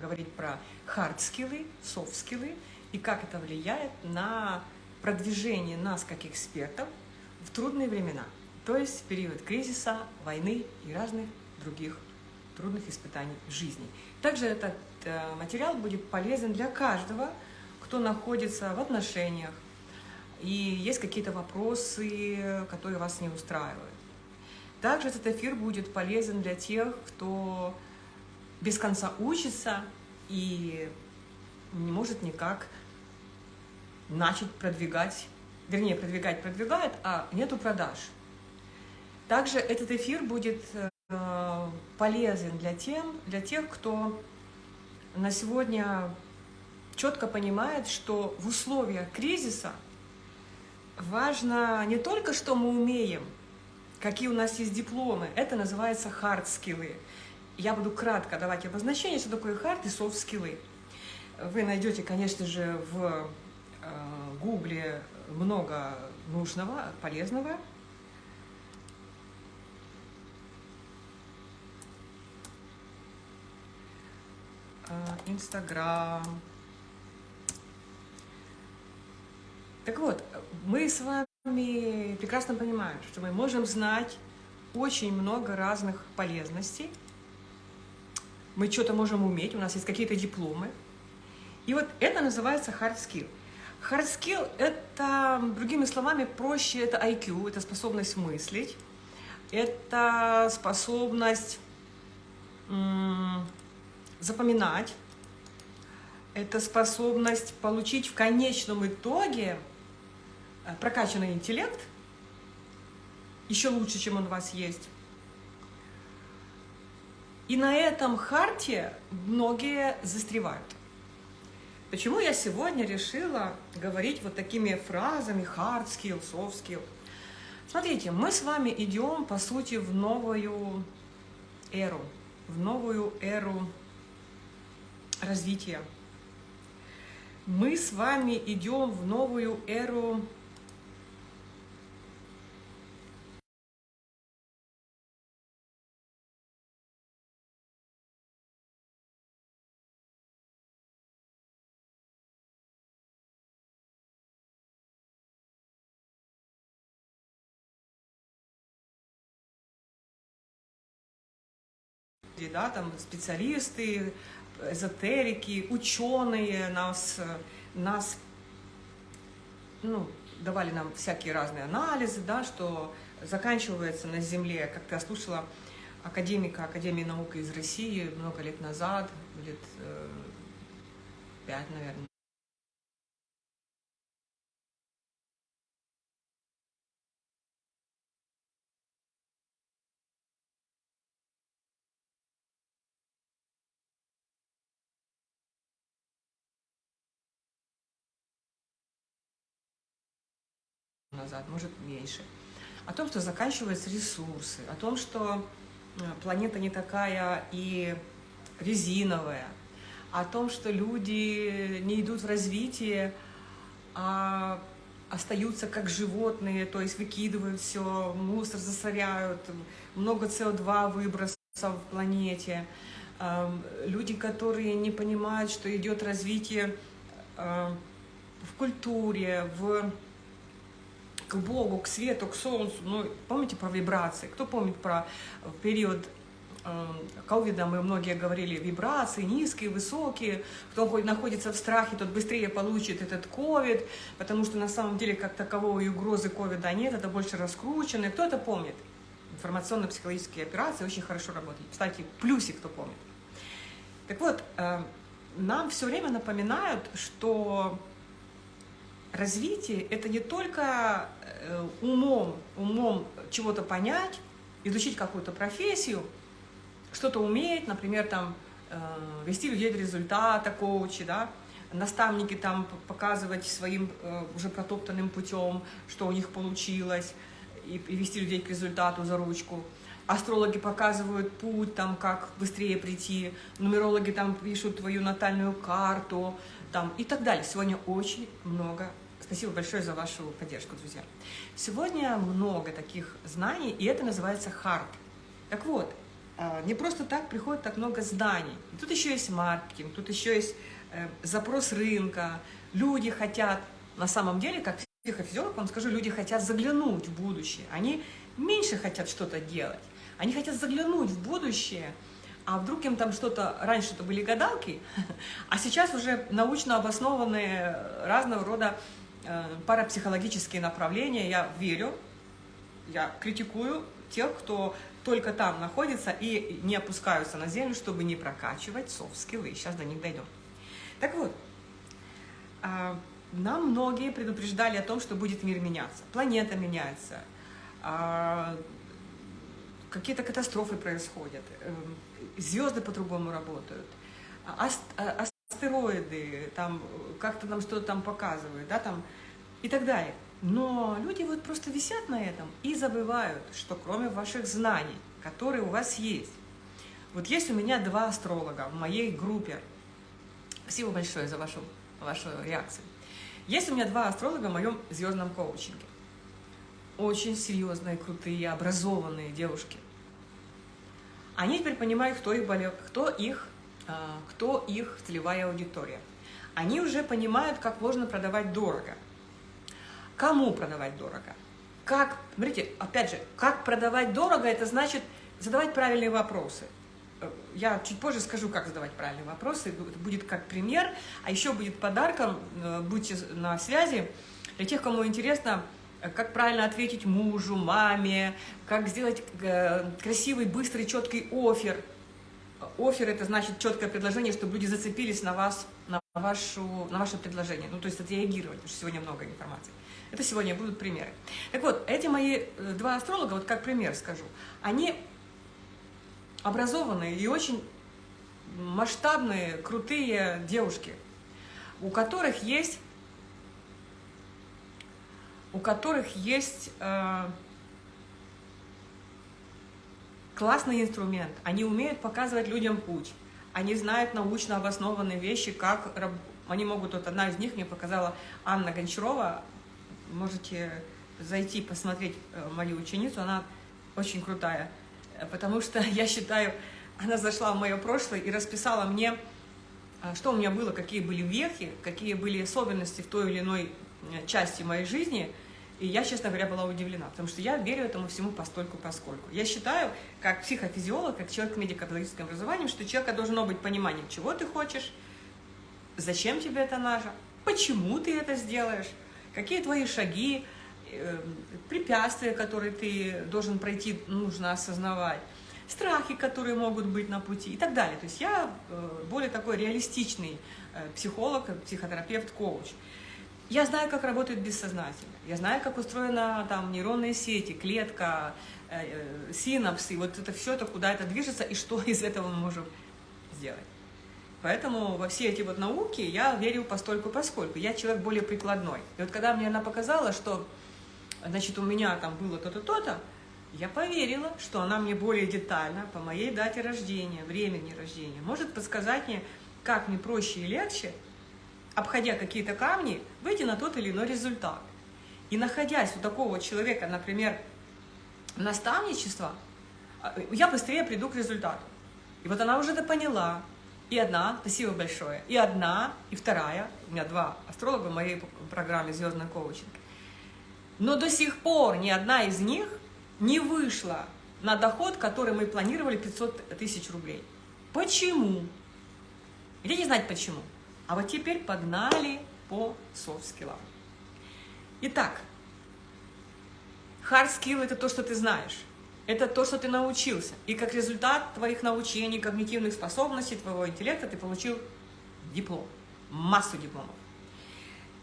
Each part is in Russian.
говорить про хард-скиллы, софт-скиллы и как это влияет на продвижение нас как экспертов в трудные времена, то есть в период кризиса, войны и разных других трудных испытаний жизни. Также этот э, материал будет полезен для каждого, кто находится в отношениях, и есть какие-то вопросы, которые вас не устраивают. Также этот эфир будет полезен для тех, кто без конца учится и не может никак начать продвигать, вернее, продвигать продвигает, а нету продаж. Также этот эфир будет э, полезен для, тем, для тех, кто на сегодня четко понимает, что в условиях кризиса важно не только, что мы умеем, какие у нас есть дипломы, это называется hard skills. Я буду кратко давать обозначение, что такое hard и skills. Вы найдете, конечно же, в э, гугле много нужного, полезного. Э, Инстаграм. Так вот, мы с вами прекрасно понимаем, что мы можем знать очень много разных полезностей, мы что-то можем уметь, у нас есть какие-то дипломы. И вот это называется hard skill. Hard skill – это, другими словами, проще, это IQ, это способность мыслить, это способность запоминать, это способность получить в конечном итоге э, прокачанный интеллект, еще лучше, чем он у вас есть, и на этом харте многие застревают. Почему я сегодня решила говорить вот такими фразами hard skill, soft skill? Смотрите, мы с вами идем, по сути, в новую эру, в новую эру развития. Мы с вами идем в новую эру да, там специалисты, эзотерики, ученые нас, нас ну, давали нам всякие разные анализы, да, что заканчивается на Земле, как я слушала академика Академии наук из России много лет назад, лет э, пять, наверное, назад, может меньше. О том, что заканчиваются ресурсы, о том, что э, планета не такая и резиновая, о том, что люди не идут в развитие, а остаются как животные, то есть выкидывают все, мусор засоряют, много СО2 выбросов в планете. Эм, люди, которые не понимают, что идет развитие э, в культуре, в к Богу, к свету, к солнцу. Ну, помните про вибрации? Кто помнит про период э, ковида мы многие говорили, вибрации низкие, высокие, кто находится в страхе, тот быстрее получит этот ковид, потому что на самом деле как таковой угрозы ковида нет, это больше раскручено. Кто это помнит? Информационно-психологические операции очень хорошо работают. Кстати, плюсик, кто помнит. Так вот, э, нам все время напоминают, что развитие – это не только э, умом, умом чего-то понять, изучить какую-то профессию, что-то уметь, например, там, э, вести людей до результата, коучи, да, наставники там показывать своим э, уже протоптанным путем, что у них получилось, и, вести людей к результату за ручку. Астрологи показывают путь, там, как быстрее прийти, нумерологи там пишут твою натальную карту, там, и так далее. Сегодня очень много Спасибо большое за вашу поддержку, друзья. Сегодня много таких знаний, и это называется хард. Так вот, А, не просто так приходит так много знаний. Тут еще есть маркетинг, тут еще есть э, запрос рынка. Люди хотят, на самом деле, как психофизиолог вам скажу, люди хотят заглянуть в будущее. Они меньше хотят что-то делать. Они хотят заглянуть в будущее, а вдруг им там что-то... Раньше это были гадалки, а сейчас уже научно обоснованные разного рода э, парапсихологические направления. Я верю, я критикую тех, кто только там находится и не опускаются на землю, чтобы не прокачивать софт-скиллы. Сейчас до них дойдем. Так вот, а, нам многие предупреждали о том, что будет мир меняться. Планета меняется, а, какие-то катастрофы происходят, звезды по-другому работают, а, астероиды, там как-то нам что-то там показывают, да, там и так далее. Но люди вот просто висят на этом и забывают, что кроме ваших знаний, которые у вас есть, вот есть у меня два астролога в моей группе. Спасибо большое за вашу, вашу реакцию. Есть у меня два астролога в моем звездном коучинге. Очень серьезные, крутые, образованные девушки. Они теперь понимают, кто их, болел, кто их, кто их целевая аудитория. Они уже понимают, как можно продавать дорого – Кому продавать дорого? Как, смотрите, опять же, как продавать дорого, это значит задавать правильные вопросы. Э, я чуть позже скажу, как задавать правильные вопросы, будет как пример, а еще будет подарком, э, будьте на связи, для тех, кому интересно, э, как правильно ответить мужу, маме, как сделать красивый, быстрый, четкий офер. Офер – это значит четкое предложение, чтобы люди зацепились на вас, на, вашу, на ваше предложение, ну, то есть отреагировать, потому что сегодня много информации. Это сегодня будут примеры. Так вот, эти мои э, два астролога, вот как пример скажу, они образованные и очень масштабные, крутые девушки, у которых есть, у которых есть э, классный инструмент. Они умеют показывать людям путь. Они знают научно обоснованные вещи, как они могут, вот одна из них мне показала Анна Гончарова, можете зайти посмотреть э, мою ученицу, она очень крутая, э, потому что я считаю, она зашла в мое прошлое и расписала мне, э, что у меня было, какие были вехи, какие были особенности в той или иной части моей жизни, и я, честно говоря, была удивлена, потому что я верю этому всему постольку поскольку. Я считаю, как психофизиолог, как человек медико-педагогическим образованием, что у человека должно быть понимание, чего ты хочешь, зачем тебе это надо, почему ты это сделаешь, какие твои шаги, э, препятствия, которые ты должен пройти, нужно осознавать, страхи, которые могут быть на пути и так далее. То есть я э, более такой реалистичный э, психолог, психотерапевт, коуч. Я знаю, как работает бессознательно, я знаю, как устроена там нейронные сети, клетка, синапсы, вот это все это, куда это движется и что из этого мы можем сделать. Поэтому во все эти вот науки я верю постольку поскольку. Я человек более прикладной. И вот когда мне она показала, что значит, у меня там было то-то, то-то, я поверила, что она мне более детально по моей дате рождения, времени рождения, может подсказать мне, как мне проще и легче, обходя какие-то камни, выйти на тот или иной результат. И находясь у такого человека, например, наставничество, я быстрее приду к результату. И вот она уже это поняла, и одна, спасибо большое, и одна, и вторая, у меня два астролога в моей программе «Звездный коучинг». Но до сих пор ни одна из них не вышла на доход, который мы планировали 500 тысяч рублей. Почему? Хотите знать почему? А вот теперь погнали по софт-скиллам. Итак, hard skill – это то, что ты знаешь. Это то, что ты научился. И как результат твоих научений, когнитивных способностей, твоего интеллекта ты получил диплом, массу дипломов.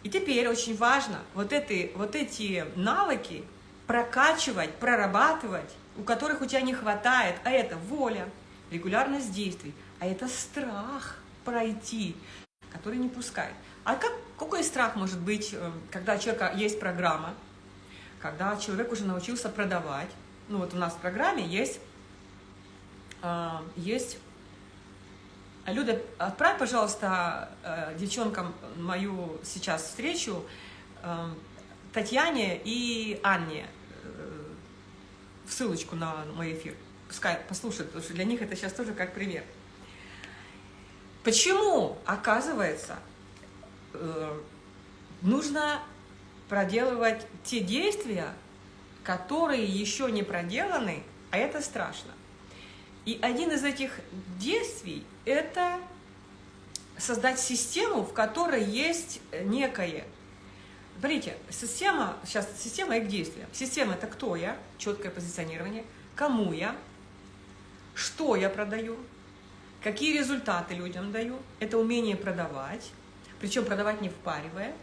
И теперь очень важно вот эти, вот эти навыки прокачивать, прорабатывать, у которых у тебя не хватает, а это воля, регулярность действий, а это страх пройти, который не пускает. А как, какой страх может быть, э, когда у человека есть программа, когда человек уже научился продавать, ну вот у нас в программе есть, э, есть Люда, отправь, пожалуйста, э, девчонкам мою сейчас встречу, Татьяне и Анне, ссылочку на мой эфир. пускай послушают, потому что для них это сейчас тоже как пример. Почему, оказывается, э, нужно проделывать те действия, которые еще не проделаны, а это страшно. И один из этих действий – это создать систему, в которой есть некое. Смотрите, система, сейчас система их действия. Система – это кто я, четкое позиционирование, кому я, что я продаю, какие результаты людям даю, это умение продавать, причем продавать не впаривая,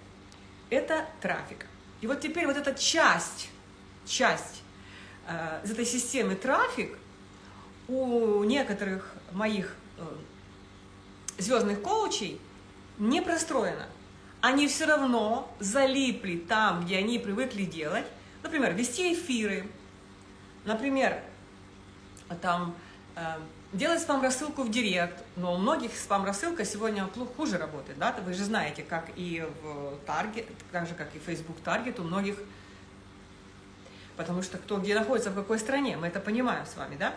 это трафик. И вот теперь вот эта часть, часть э, из этой системы трафик у некоторых моих э, звездных коучей не простроено. Они все равно залипли там, где они привыкли делать. Например, вести эфиры, например, там э, делать спам-рассылку в директ, но у многих спам-рассылка сегодня хуже работает, да, вы же знаете, как и в Target, так же, как и Facebook Target, у многих, потому что кто где находится, в какой стране, мы это понимаем с вами, да,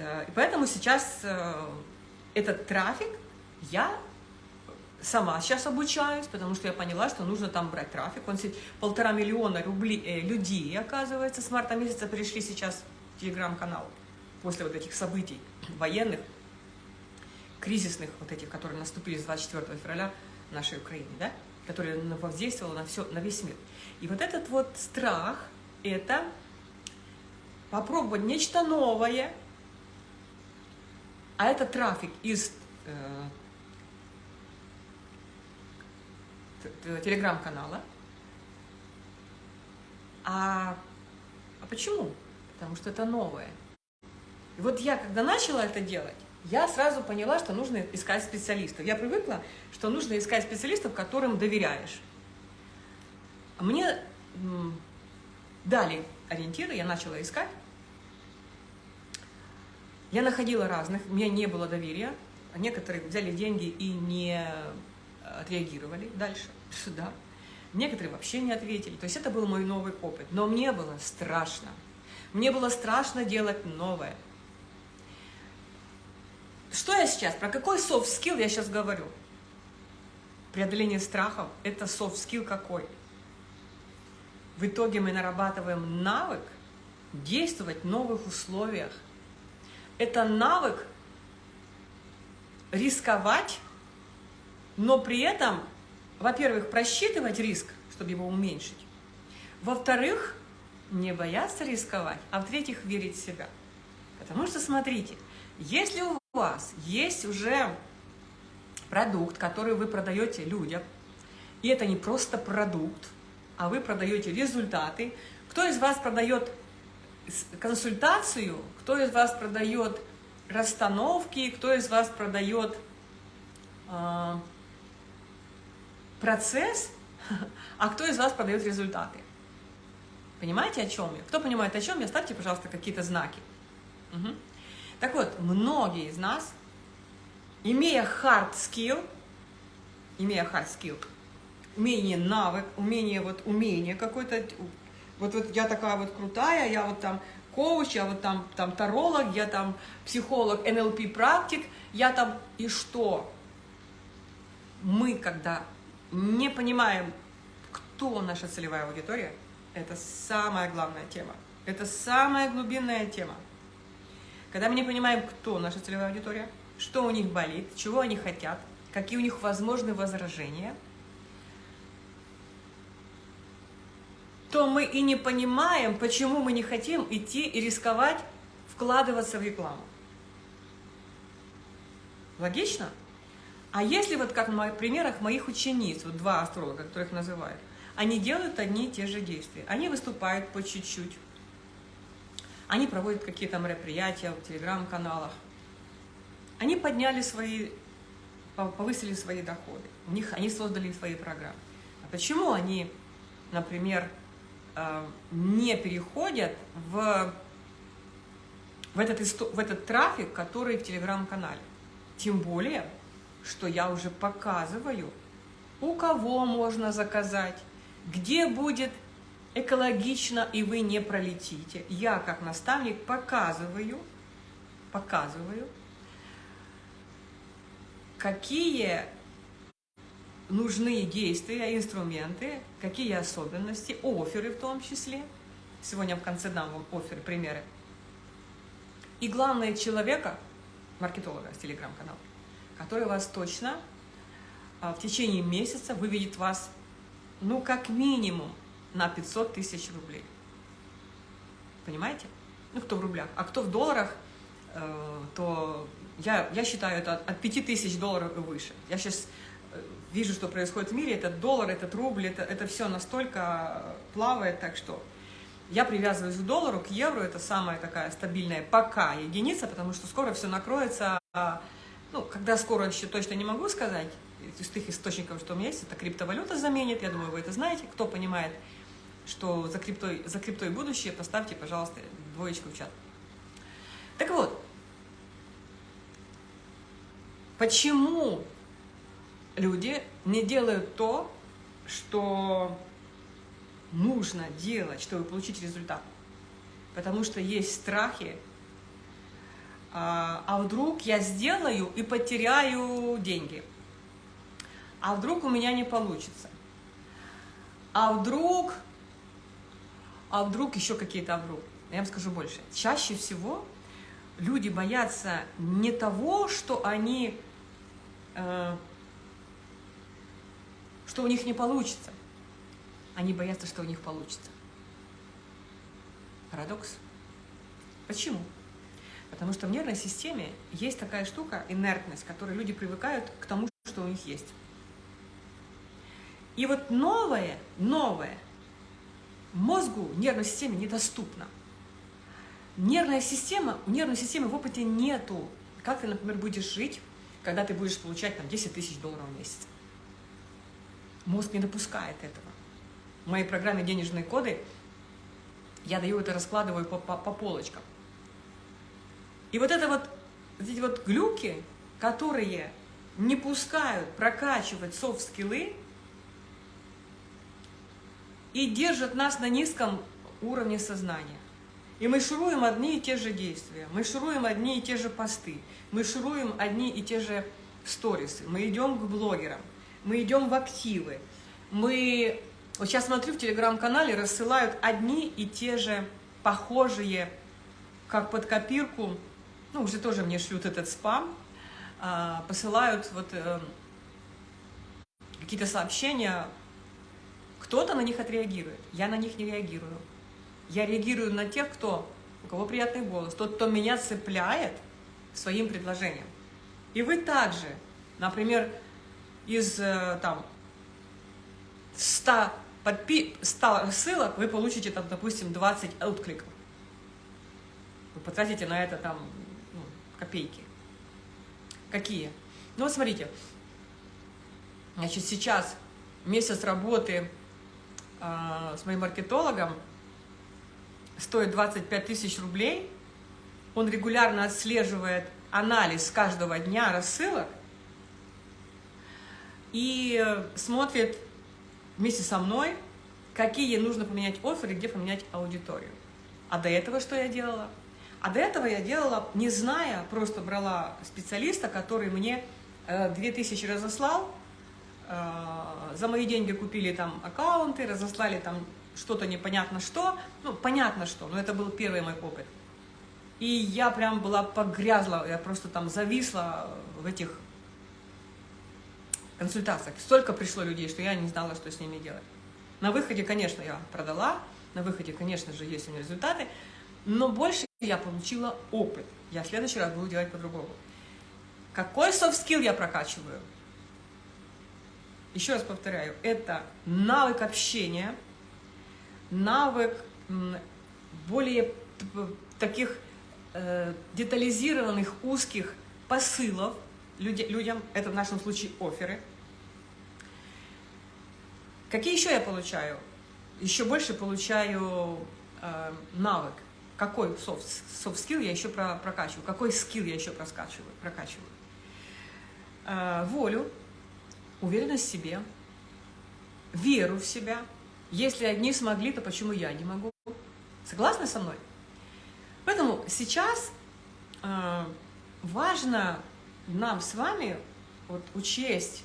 Э, и поэтому сейчас э, этот трафик я сама сейчас обучаюсь, потому что я поняла, что нужно там брать трафик. Он полтора миллиона рублей, э, людей, оказывается, с марта месяца пришли сейчас в телеграм-канал после вот этих событий военных, кризисных, вот этих, которые наступили с 24 февраля нашей Украине, да? которые воздействовало на, все, на весь мир. И вот этот вот страх – это попробовать нечто новое, а это трафик из э, телеграм-канала. А, а почему? Потому что это новое. И вот я, когда начала это делать, я сразу поняла, что нужно искать специалистов. Я привыкла, что нужно искать специалистов, которым доверяешь. Мне дали ориентиры, я начала искать. Я находила разных, у меня не было доверия. Некоторые взяли деньги и не отреагировали дальше, сюда. Некоторые вообще не ответили. То есть это был мой новый опыт. Но мне было страшно. Мне было страшно делать новое. Что я сейчас, про какой soft skill я сейчас говорю? Преодоление страхов – это soft skill какой? В итоге мы нарабатываем навык действовать в новых условиях – это навык рисковать, но при этом, во-первых, просчитывать риск, чтобы его уменьшить. Во-вторых, не бояться рисковать, а в-третьих, верить в себя. Потому что, смотрите, если у вас есть уже продукт, который вы продаете людям, и это не просто продукт, а вы продаете результаты, кто из вас продает консультацию, кто из вас продает расстановки, кто из вас продает э, процесс, а кто из вас продает результаты. Понимаете, о чем я? Кто понимает, о чем я, ставьте, пожалуйста, какие-то знаки. Угу. Так вот, многие из нас, имея hard skill, имея hard skill, умение навык, умение, вот умение какое-то, вот, вот я такая вот крутая, я вот там коуч, я вот там, там таролог, я там психолог, НЛП практик, я там и что? Мы, когда не понимаем, кто наша целевая аудитория, это самая главная тема. Это самая глубинная тема. Когда мы не понимаем, кто наша целевая аудитория, что у них болит, чего они хотят, какие у них возможны возражения – то мы и не понимаем, почему мы не хотим идти и рисковать, вкладываться в рекламу. Логично? А если вот как на примерах моих учениц, вот два астролога, которых называют, они делают одни и те же действия. Они выступают по чуть-чуть. Они проводят какие-то мероприятия в телеграм-каналах. Они подняли свои, повысили свои доходы. У них, они создали свои программы. А почему они, например, Э, не переходят в, в, этот, в этот трафик, который в телеграм-канале. Тем более, что я уже показываю, у кого можно заказать, где будет экологично, и вы не пролетите. Я, как наставник, показываю, показываю, какие нужны действия, инструменты, какие особенности, оферы в том числе. Сегодня в конце дам вам оферы, примеры. И главное, человека, маркетолога с телеграм-канала, который вас точно а, в течение месяца выведет вас, ну, как минимум, на 500 тысяч рублей. Понимаете? Ну, кто в рублях. А кто в долларах, э, то я, я считаю это от 5 тысяч долларов и выше. Я сейчас э, вижу, что происходит в мире, этот доллар, этот рубль, это, это все настолько плавает, так что я привязываюсь к доллару, к евро, это самая такая стабильная пока единица, потому что скоро все накроется, а, ну, когда скоро еще точно не могу сказать, из тех источников, что у меня есть, это криптовалюта заменит, я думаю, вы это знаете, кто понимает, что за криптой, за криптой будущее, поставьте, пожалуйста, двоечку в чат. Так вот, почему люди не делают то, что нужно делать, чтобы получить результат? Потому что есть страхи, а, а вдруг я сделаю и потеряю деньги? А вдруг у меня не получится? А вдруг а вдруг еще какие-то вдруг. Я вам скажу больше. Чаще всего люди боятся не того, что они, э, что у них не получится. Они боятся, что у них получится. Парадокс. Почему? Потому что в нервной системе есть такая штука, инертность, которой люди привыкают к тому, что у них есть. И вот новое, новое – мозгу, нервной системе недоступна. Нервная система, у нервной системы в опыте нету. Как ты, например, будешь жить, когда ты будешь получать там, 10 тысяч долларов в месяц? Мозг не допускает этого. В моей программе «Денежные коды» я даю это, раскладываю по, по, по полочкам. И вот это вот, эти вот глюки, которые не пускают прокачивать софт-скиллы, и держат нас на низком уровне сознания. И мы шуруем одни и те же действия, мы шуруем одни и те же посты, мы шуруем одни и те же сторисы, мы идем к блогерам, мы идем в активы, мы... Вот сейчас смотрю в телеграм-канале, рассылают одни и те же похожие, как под копирку, ну, уже тоже мне шлют этот спам, а, посылают вот э, какие-то сообщения кто-то на них отреагирует, я на них не реагирую. Я реагирую на тех, кто, у кого приятный голос, тот, кто меня цепляет своим предложением. И вы также, например, из э, там 100, подпи 100 ссылок вы получите, там, допустим, 20 откликов. Вы потратите на это там ну, копейки. Какие? Ну смотрите, значит, сейчас месяц работы с моим маркетологом, стоит 25 тысяч рублей. Он регулярно отслеживает анализ каждого дня рассылок и смотрит вместе со мной, какие нужно поменять оферы, где поменять аудиторию. А до этого что я делала? А до этого я делала, не зная, просто брала специалиста, который мне 2000 э, разослал, за мои деньги купили там аккаунты, разослали там что-то непонятно что, ну, понятно что, но это был первый мой опыт. И я прям была погрязла, я просто там зависла в этих консультациях. Столько пришло людей, что я не знала, что с ними делать. На выходе, конечно, я продала, на выходе, конечно же, есть у меня результаты, но больше я получила опыт. Я в следующий раз буду делать по-другому. Какой soft skill я прокачиваю? Еще раз повторяю, это навык общения, навык более таких э, детализированных, узких посылов людям, это в нашем случае оферы. Какие еще я получаю? Еще больше получаю э, навык. Какой soft, soft я еще про, прокачиваю, какой скилл я еще прокачиваю. прокачиваю. Э, волю, уверенность в себе, веру в себя, Если одни смогли, то почему я не могу? Согласны со мной? Поэтому сейчас э, важно нам с вами вот, учесть,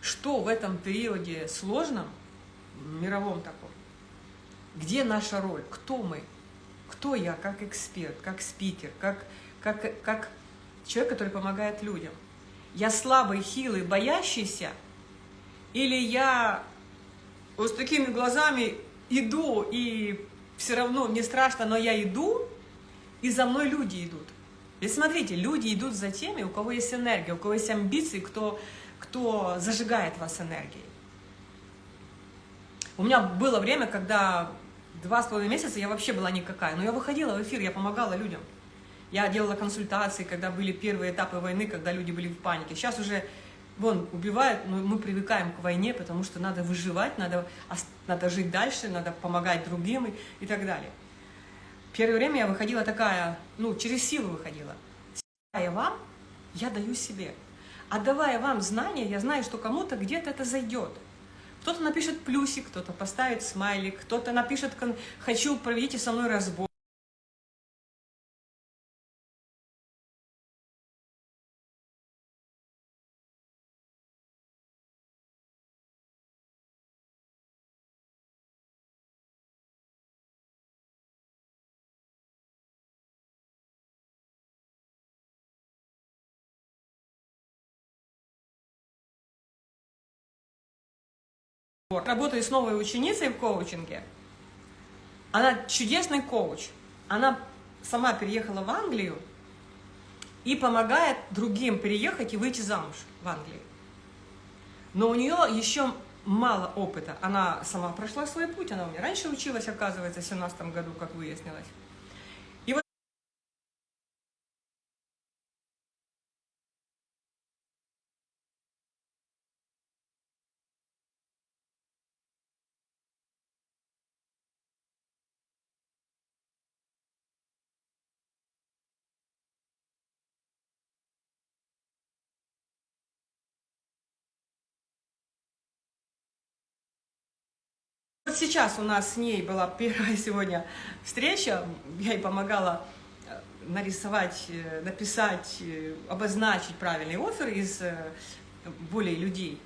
что в этом периоде сложном, мировом таком, где наша роль, кто мы, кто я как эксперт, как спикер, как, как, как человек, который помогает людям. Я слабый, хилый, боящийся, или я вот с такими глазами иду, и все равно мне страшно, но я иду, и за мной люди идут. И смотрите, люди идут за теми, у кого есть энергия, у кого есть амбиции, кто, кто зажигает вас энергией. У меня было время, когда два с половиной месяца я вообще была никакая, но я выходила в эфир, я помогала людям. Я делала консультации, когда были первые этапы войны, когда люди были в панике. Сейчас уже, вон, убивают, но мы привыкаем к войне, потому что надо выживать, надо, надо жить дальше, надо помогать другим и, и так далее. Первое время я выходила такая, ну, через силу выходила. Давая вам, я даю себе. Отдавая вам знания, я знаю, что кому-то где-то это зайдет. Кто-то напишет плюсик, кто-то поставит смайлик, кто-то напишет «хочу, проведите со мной разбор». Работаю с новой ученицей в коучинге. Она чудесный коуч. Она сама переехала в Англию и помогает другим переехать и выйти замуж в Англии. Но у нее еще мало опыта. Она сама прошла свой путь, она у меня раньше училась, оказывается, в 2017 году, как выяснилось. Сейчас у нас с ней была первая сегодня встреча, я ей помогала э, нарисовать, э, написать, э, обозначить правильный офер из более людей.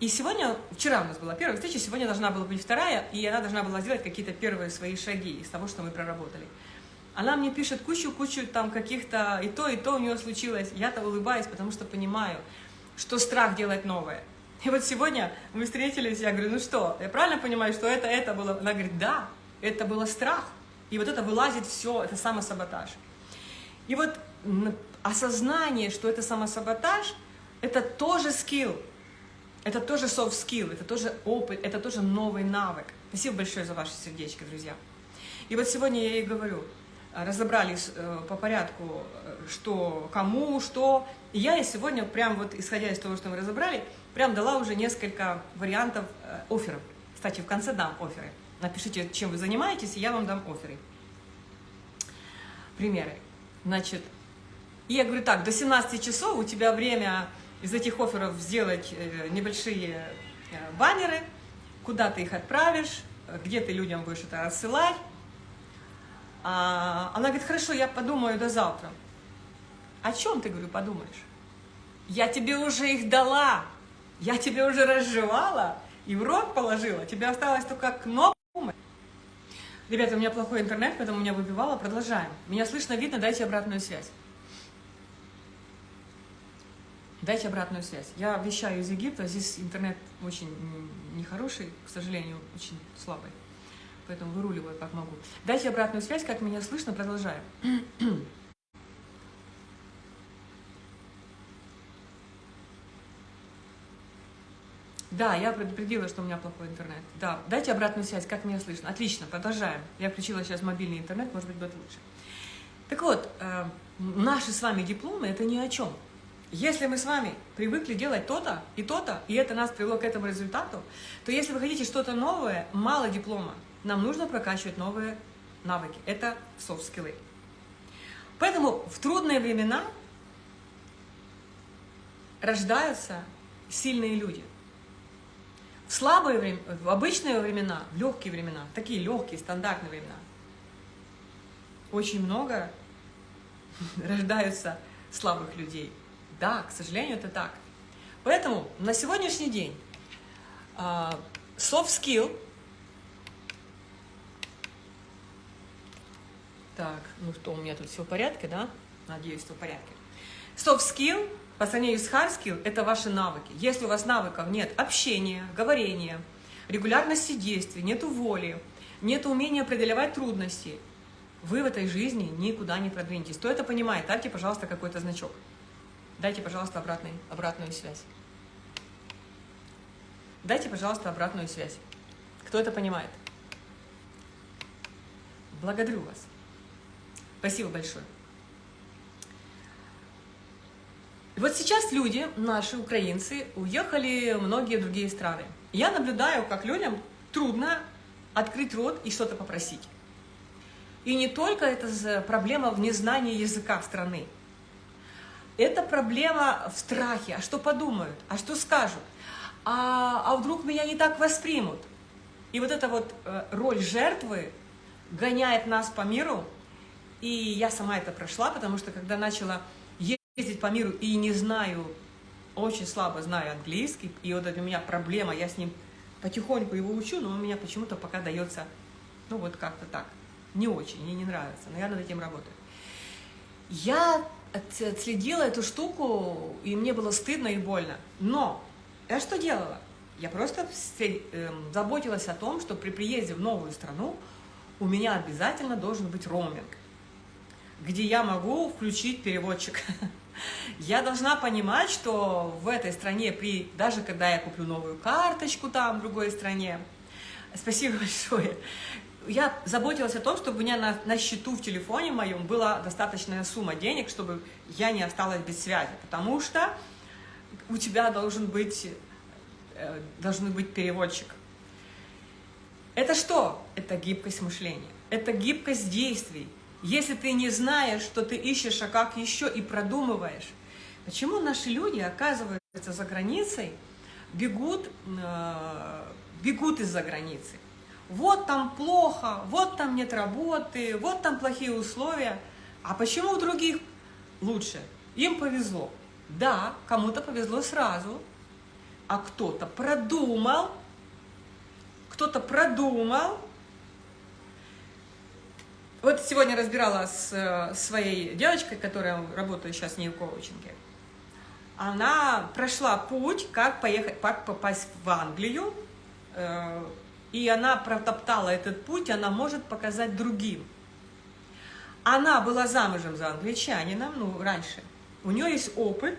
И сегодня, вчера у нас была первая встреча, сегодня должна была быть вторая, и она должна была сделать какие-то первые свои шаги из того, что мы проработали. Она мне пишет кучу-кучу там каких-то, и то, и то у нее случилось. Я-то улыбаюсь, потому что понимаю, что страх делать новое. И вот сегодня мы встретились, я говорю, ну что, я правильно понимаю, что это, это было? Она говорит, да, это было страх. И вот это вылазит все, это самосаботаж. И вот осознание, что это самосаботаж, это тоже скилл, это тоже soft skill, это тоже опыт, это тоже новый навык. Спасибо большое за ваши сердечки, друзья. И вот сегодня я ей говорю, разобрались э, по порядку, э, что, кому, что. И я сегодня, прям вот исходя из того, что мы разобрали, прям дала уже несколько вариантов э, офферов. Кстати, в конце дам оферы. Напишите, чем вы занимаетесь, и я вам дам оферы. Примеры. Значит, и я говорю так, до 17 часов у тебя время из этих офферов сделать э, небольшие э, баннеры, куда ты их отправишь, где ты людям будешь это рассылать. А, она говорит, хорошо, я подумаю до завтра. О чем ты, говорю, подумаешь? Я тебе уже их дала. Я тебе уже разжевала и в рот положила. Тебе осталось только кнопку. Ребята, у меня плохой интернет, поэтому меня выбивало. Продолжаем. Меня слышно, видно, дайте обратную связь. Дайте обратную связь. Я вещаю из Египта, здесь интернет очень нехороший, к сожалению, очень слабый. Поэтому выруливаю как могу. Дайте обратную связь, как меня слышно, продолжаем. Да, я предупредила, что у меня плохой интернет. Да, дайте обратную связь, как меня слышно. Отлично, продолжаем. Я включила сейчас мобильный интернет, может быть, будет лучше. Так вот, э, наши с вами дипломы – это ни о чем. Если мы с вами привыкли делать то-то и то-то, и это нас привело к этому результату, то если вы хотите что-то новое, мало диплома. Нам нужно прокачивать новые навыки. Это софт-скиллы. Поэтому в трудные времена рождаются сильные люди – В слабые времена, в обычные времена, в легкие времена, такие легкие, стандартные времена, очень много рождаются слабых людей. Да, к сожалению, это так. Поэтому на сегодняшний день uh, soft skill, так, ну что, у меня тут все в порядке, да? Надеюсь, все в порядке. Soft skill по сравнению с hard это ваши навыки. Если у вас навыков нет общения, говорения, регулярности действий, нет воли, нет умения преодолевать трудности, вы в этой жизни никуда не продвинетесь. Кто это понимает, дайте, пожалуйста, какой-то значок. Дайте, пожалуйста, обратный, обратную связь. Дайте, пожалуйста, обратную связь. Кто это понимает? Благодарю вас. Спасибо большое. И вот сейчас люди, наши украинцы, уехали в многие другие страны. Я наблюдаю, как людям трудно открыть рот и что-то попросить. И не только это проблема в незнании языка страны. Это проблема в страхе. А что подумают? А что скажут? А, а вдруг меня не так воспримут? И вот эта вот э, роль жертвы гоняет нас по миру. И я сама это прошла, потому что когда начала ездить по миру и не знаю, очень слабо знаю английский, и вот это у меня проблема, я с ним потихоньку его учу, но у меня почему-то пока дается, ну вот как-то так не очень, мне не нравится, но я над этим работаю. Я отследила эту штуку, и мне было стыдно и больно. Но я что делала? Я просто эм, заботилась о том, что при приезде в новую страну у меня обязательно должен быть роуминг, где я могу включить переводчик. Я должна понимать, что в этой стране, при, даже когда я куплю новую карточку там, в другой стране, спасибо большое, я заботилась о том, чтобы у меня на, на счету в телефоне моем была достаточная сумма денег, чтобы я не осталась без связи, потому что у тебя должен быть, э, должен быть переводчик. Это что? Это гибкость мышления, это гибкость действий. Если ты не знаешь, что ты ищешь, а как еще и продумываешь, почему наши люди, оказываются за границей, бегут, э, бегут из-за границы? вот там плохо, вот там нет работы, вот там плохие условия. А почему у других лучше? Им повезло. Да, кому-то повезло сразу, а кто-то продумал, кто-то продумал. Вот сегодня разбирала с э, своей девочкой, которая работает сейчас с ней в коучинге. Она прошла путь, как поехать, как попасть в Англию, э, и она протоптала этот путь, она может показать другим. Она была замужем за англичанином, ну, раньше. У нее есть опыт,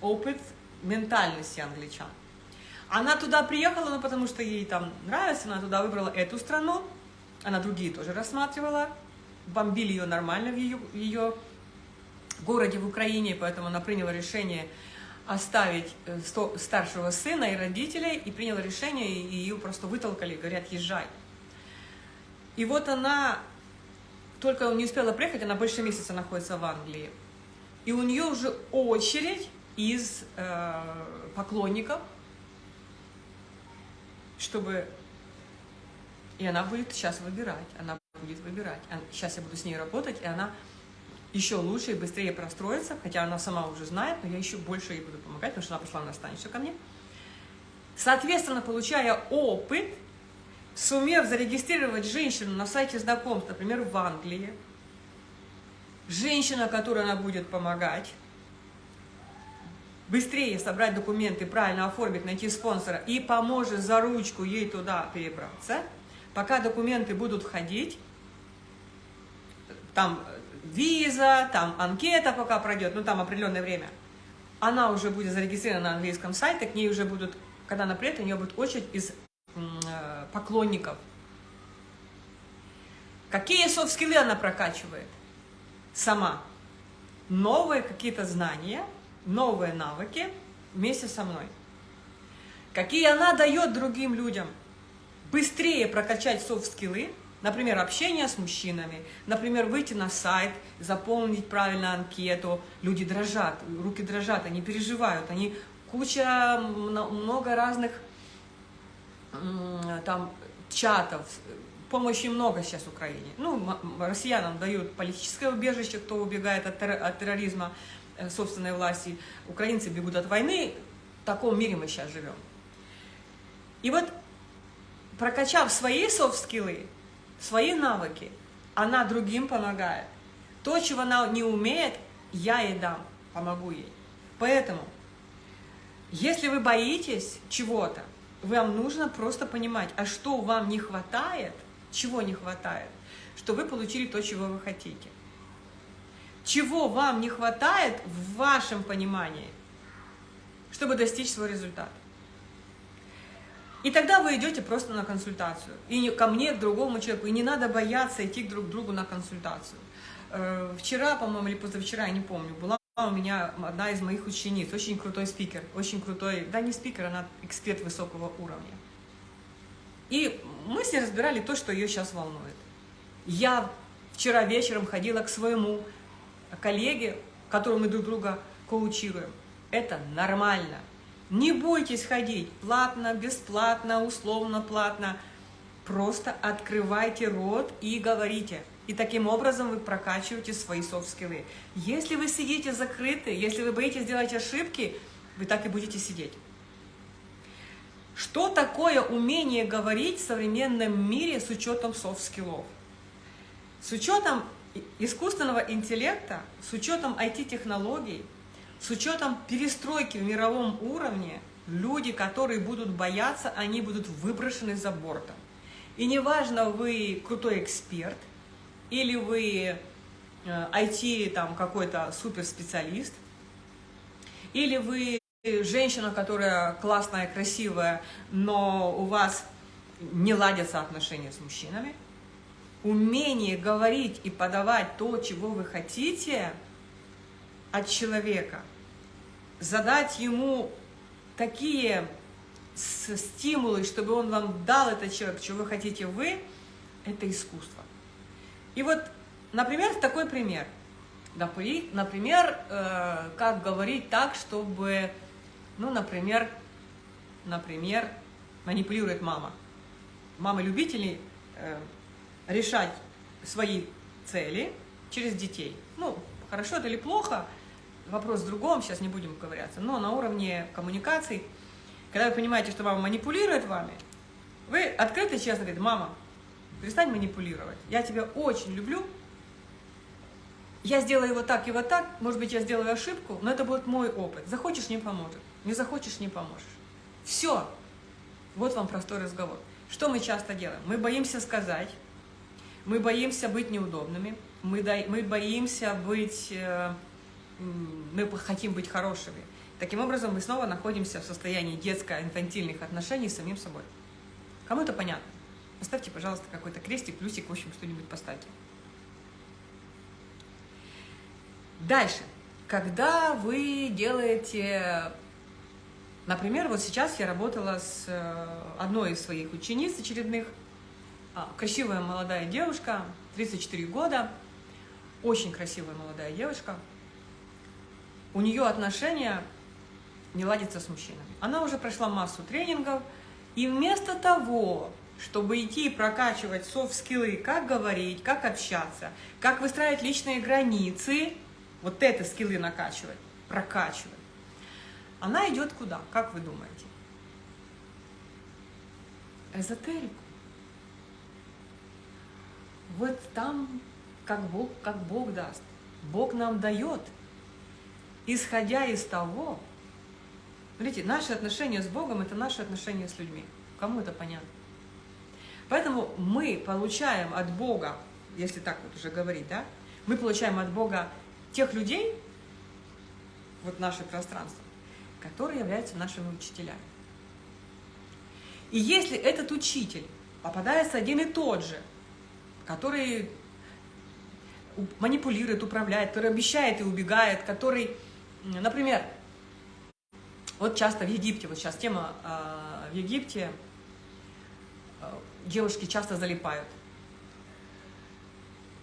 опыт ментальности англичан. Она туда приехала, ну, потому что ей там нравится, она туда выбрала эту страну, она другие тоже рассматривала, бомбили ее нормально в ее, в ее городе в Украине, поэтому она приняла решение оставить э, старшего сына и родителей, и приняла решение, и ее просто вытолкали, говорят, езжай. И вот она только не успела приехать, она больше месяца находится в Англии. И у нее уже очередь из э, поклонников, чтобы... И она будет сейчас выбирать, она будет выбирать. Сейчас я буду с ней работать, и она еще лучше и быстрее простроиться, хотя она сама уже знает, но я еще больше ей буду помогать, потому что она пришла на станцию ко мне. Соответственно, получая опыт, сумев зарегистрировать женщину на сайте знакомств, например, в Англии, женщина, которой она будет помогать, быстрее собрать документы, правильно оформить, найти спонсора и поможет за ручку ей туда перебраться, пока документы будут входить, там виза, там анкета пока пройдет, ну там определенное время, она уже будет зарегистрирована на английском сайте, к ней уже будут, когда она приедет, у нее будет очередь из э, поклонников. Какие софт-скиллы она прокачивает? Сама. Новые какие-то знания, новые навыки вместе со мной. Какие она дает другим людям? Быстрее прокачать софт-скиллы, Например, общение с мужчинами, например, выйти на сайт, заполнить правильно анкету. Люди дрожат, руки дрожат, они переживают, они куча, много разных там чатов, помощи много сейчас Украине. Ну, россиянам дают политическое убежище, кто убегает от, от терроризма э, собственной власти. Украинцы бегут от войны. В таком мире мы сейчас живем. И вот, прокачав свои софт-скиллы, свои навыки, она другим помогает. То, чего она не умеет, я ей дам, помогу ей. Поэтому, если вы боитесь чего-то, вам нужно просто понимать, а что вам не хватает, чего не хватает, что вы получили то, чего вы хотите. Чего вам не хватает в вашем понимании, чтобы достичь свой результат. И тогда вы идете просто на консультацию. И ко мне, к другому человеку. И не надо бояться идти друг к другу на консультацию. Э, вчера, по-моему, или позавчера, я не помню, была у меня одна из моих учениц, очень крутой спикер, очень крутой, да не спикер, она эксперт высокого уровня. И мы с ней разбирали то, что ее сейчас волнует. Я вчера вечером ходила к своему коллеге, которому мы друг друга коучируем. Это нормально. Не бойтесь ходить платно, бесплатно, условно платно. Просто открывайте рот и говорите. И таким образом вы прокачиваете свои soft skill ы. Если вы сидите закрыты, если вы боитесь делать ошибки, вы так и будете сидеть. Что такое умение говорить в современном мире с учетом soft skill ов? С учетом искусственного интеллекта, с учетом IT-технологий, с учетом перестройки в мировом уровне, люди, которые будут бояться, они будут выброшены за бортом. И неважно, вы крутой эксперт, или вы IT э, там какой-то суперспециалист, или вы женщина, которая классная, красивая, но у вас не ладятся отношения с мужчинами, умение говорить и подавать то, чего вы хотите от человека, задать ему такие стимулы, чтобы он вам дал этот человек, чего вы хотите вы, это искусство. И вот, например, такой пример. Например, э, как говорить так, чтобы, ну, например, например, манипулирует мама. Мама-любители э, решать свои цели через детей. Ну, хорошо это или плохо, вопрос в другом, сейчас не будем ковыряться, но на уровне коммуникаций, когда вы понимаете, что мама манипулирует вами, вы открыто и честно говорите, мама, перестань манипулировать. Я тебя очень люблю. Я сделаю вот так и вот так. Может быть, я сделаю ошибку, но это будет мой опыт. Захочешь – не поможет. Не захочешь – не поможешь. Все. Вот вам простой разговор. Что мы часто делаем? Мы боимся сказать, мы боимся быть неудобными, мы, мы боимся быть, э, мы хотим быть хорошими. Таким образом, мы снова находимся в состоянии детско-инфантильных отношений с самим собой. Кому это понятно? Поставьте, пожалуйста, какой-то крестик, плюсик, в общем, что-нибудь поставьте. Дальше. Когда вы делаете... Например, вот сейчас я работала с э, одной из своих учениц очередных. А, красивая молодая девушка, 34 года. Очень красивая молодая девушка. У нее отношения не ладятся с мужчинами. Она уже прошла массу тренингов, и вместо того, чтобы идти и прокачивать софт-скиллы, как говорить, как общаться, как выстраивать личные границы, вот это скиллы накачивать, прокачивать, она идет куда, как вы думаете? Эзотерику. Вот там, как Бог, как Бог даст. Бог нам дает, исходя из того, смотрите, наши отношения с Богом – это наши отношения с людьми. Кому это понятно? Поэтому мы получаем от Бога, если так вот уже говорить, да, мы получаем от Бога тех людей, вот наше пространство, которые являются нашими учителями. И если этот учитель попадается один и тот же, который манипулирует, управляет, который обещает и убегает, который, например, вот часто в Египте, вот сейчас тема э, в Египте, девушки часто залипают.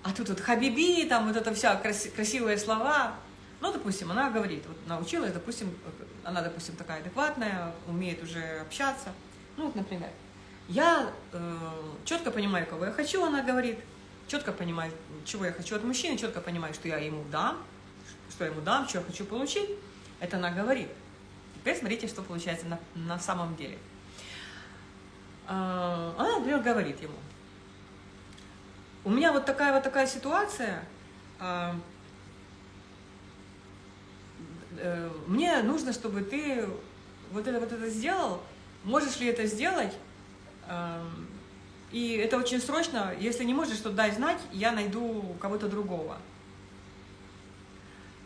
А тут вот хабиби, там вот это вся краси, красивые слова. Ну, допустим, она говорит, вот научилась, допустим, она, допустим, такая адекватная, умеет уже общаться. Ну, вот, например. Я э, четко понимаю, кого я хочу, она говорит, четко понимаю, чего я хочу от мужчины, четко понимаю, что я ему дам, что я ему дам, что я хочу получить. Это она говорит. Теперь смотрите, что получается на, на самом деле. Э, она, например, говорит ему, у меня вот такая вот такая ситуация, э, э, мне нужно, чтобы ты вот это вот это сделал, можешь ли это сделать? Эм, и это очень срочно, если не можешь, то дай знать, я найду кого-то другого.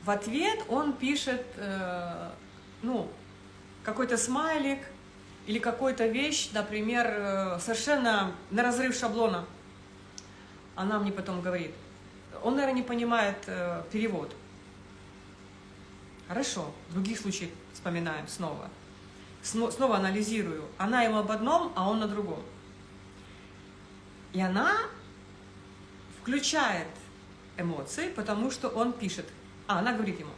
В ответ он пишет, э, ну, какой-то смайлик или какую-то вещь, например, э, совершенно на разрыв шаблона. Она мне потом говорит, он, наверное, не понимает э, перевод. Хорошо, других случаях вспоминаем снова – снова анализирую, она ему об одном, а он на другом. И она включает эмоции, потому что он пишет. А, она говорит ему,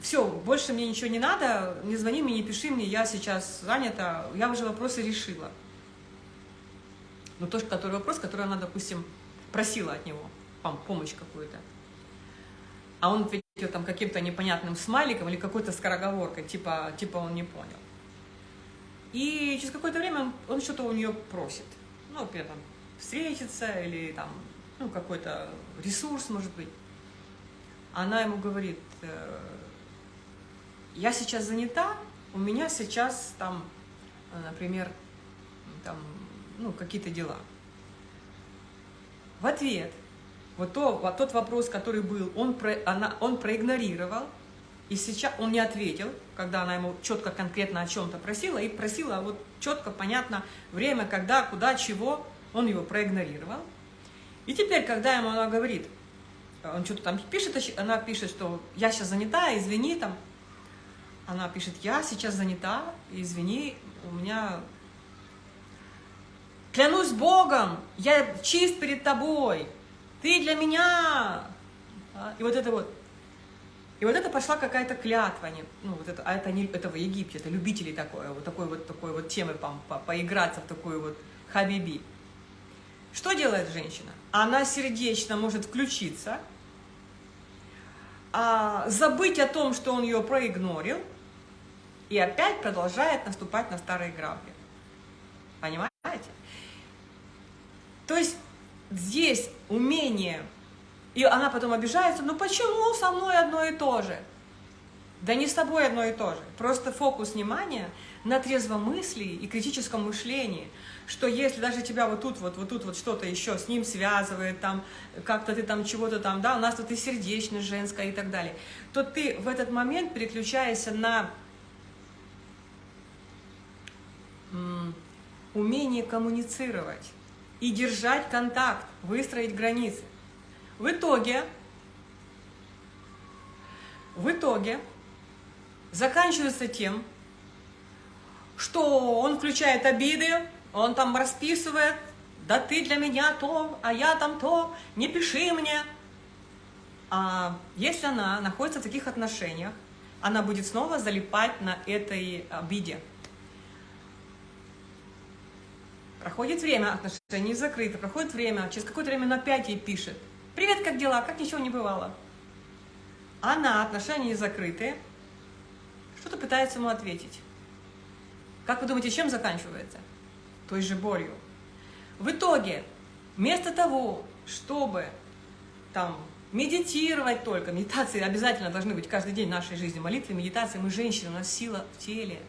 все, больше мне ничего не надо, не звони мне, не пиши мне, я сейчас занята, я уже вопросы решила. Ну, тоже который вопрос, который она, допустим, просила от него, помощь какую-то. А он ответил там каким-то непонятным смайликом или какой-то скороговоркой, типа, типа он не понял. И через какое-то время он, он что-то у нее просит. Ну, например, там, встретиться или там, ну, какой-то ресурс, может быть. Она ему говорит, э, я сейчас занята, у меня сейчас там, например, там, ну, какие-то дела. В ответ, вот, то, вот тот вопрос, который был, он, про, она, он проигнорировал, и сейчас он не ответил, когда она ему четко, конкретно о чем-то просила, и просила вот четко, понятно, время, когда, куда, чего, он его проигнорировал. И теперь, когда ему она говорит, он что-то там пишет, она пишет, что я сейчас занята, извини, там, она пишет, я сейчас занята, извини, у меня... Клянусь Богом, я чист перед тобой, ты для меня. И вот это вот, и вот это пошла какая-то клятва, не, ну, вот это, а это не это в Египте, это любители такое, вот такой вот такой вот темы по, по, поиграться в такую вот хабиби. Что делает женщина? Она сердечно может включиться, а, забыть о том, что он ее проигнорил, и опять продолжает наступать на старые грабли. Понимаете? То есть здесь умение и она потом обижается, ну почему со мной одно и то же? Да не с тобой одно и то же. Просто фокус внимания на трезвомыслии и критическом мышлении, что если даже тебя вот тут вот, вот тут вот что-то еще с ним связывает, там, как-то ты там чего-то там, да, у нас тут и сердечность женская и так далее, то ты в этот момент переключаешься на умение коммуницировать и держать контакт, выстроить границы. В итоге, в итоге заканчивается тем, что он включает обиды, он там расписывает, да ты для меня то, а я там то, не пиши мне. А если она находится в таких отношениях, она будет снова залипать на этой обиде. Проходит время, отношения закрыты, проходит время, через какое-то время на опять ей пишет. Привет, как дела? Как ничего не бывало? Она, отношения закрытые, что-то пытается ему ответить. Как вы думаете, чем заканчивается? Той же болью. В итоге, вместо того, чтобы там медитировать только, медитации обязательно должны быть каждый день в нашей жизни, молитвы, медитации, мы женщины, у нас сила в теле,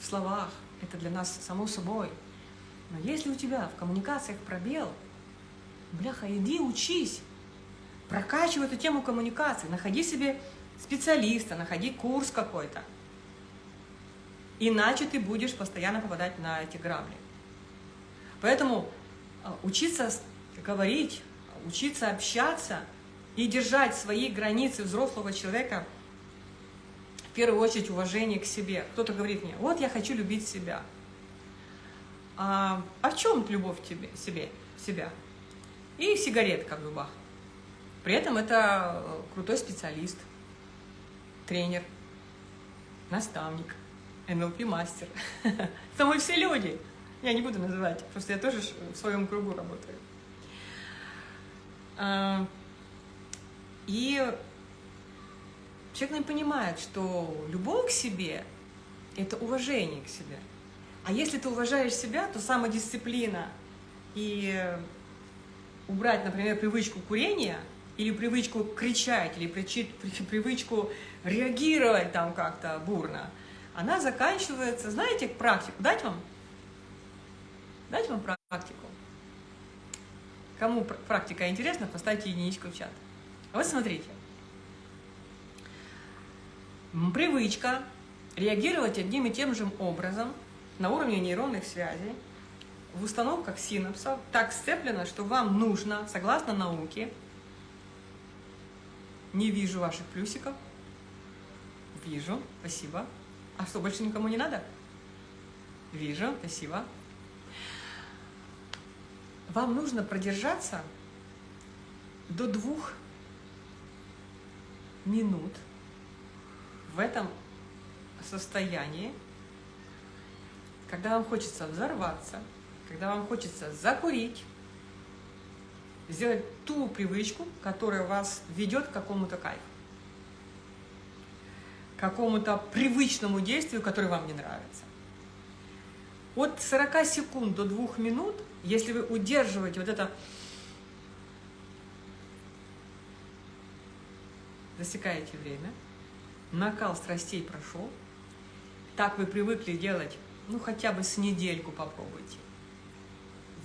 в словах, это для нас само собой. Но если у тебя в коммуникациях пробел – Бляха, иди учись, прокачивай эту тему коммуникации, находи себе специалиста, находи курс какой-то. Иначе ты будешь постоянно попадать на эти грабли. Поэтому а, учиться говорить, учиться общаться и держать свои границы взрослого человека, в первую очередь уважение к себе. Кто-то говорит мне, вот я хочу любить себя. А, а в чем любовь тебе, себе, себя? и сигаретка в зубах. При этом это э, крутой специалист, тренер, наставник, НЛП-мастер. Это мы все люди. Я не буду называть, просто я тоже в своем кругу работаю. А, и человек не понимает, что любовь к себе – это уважение к себе. А если ты уважаешь себя, то самодисциплина и убрать, например, привычку курения или привычку кричать, или привычку реагировать там как-то бурно, она заканчивается, знаете, практику. Дать вам? Дать вам практику? Кому практика интересна, поставьте единичку в чат. А вот смотрите. Привычка реагировать одним и тем же образом на уровне нейронных связей в установках синапсов так сцеплено, что вам нужно, согласно науке, не вижу ваших плюсиков, вижу, спасибо. А что, больше никому не надо? Вижу, спасибо. Вам нужно продержаться до двух минут в этом состоянии, когда вам хочется взорваться, когда вам хочется закурить, сделать ту привычку, которая вас ведет к какому-то кайфу, какому-то привычному действию, которое вам не нравится. От 40 секунд до 2 минут, если вы удерживаете вот это, засекаете время, накал страстей прошел, так вы привыкли делать, ну хотя бы с недельку попробуйте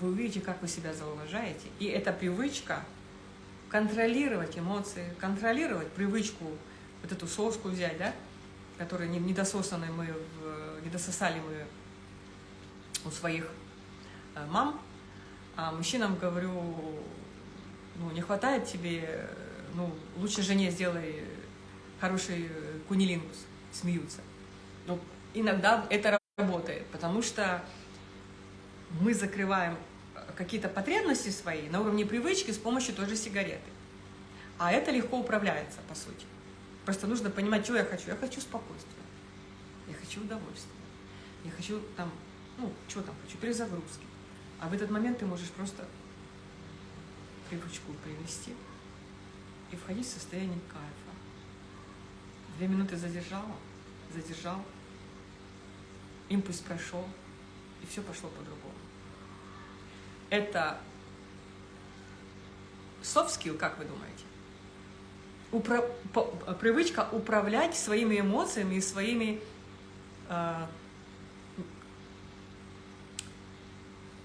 вы увидите, как вы себя зауважаете. И эта привычка контролировать эмоции, контролировать привычку, вот эту соску взять, да, которую недососанной мы, недососали мы у своих э, мам, а мужчинам говорю, ну, не хватает тебе, ну, лучше жене сделай хороший кунилингус, смеются. Но иногда это работает, потому что мы закрываем какие-то потребности свои на уровне привычки с помощью той же сигареты. А это легко управляется, по сути. Просто нужно понимать, что я хочу. Я хочу спокойствия, я хочу удовольствия, я хочу там, ну, что там хочу, перезагрузки. А в этот момент ты можешь просто привычку привести и входить в состояние кайфа. Две минуты задержала, задержал, импульс прошел, и все пошло по-другому это soft skill, как вы думаете? Упра по привычка управлять своими эмоциями и своими э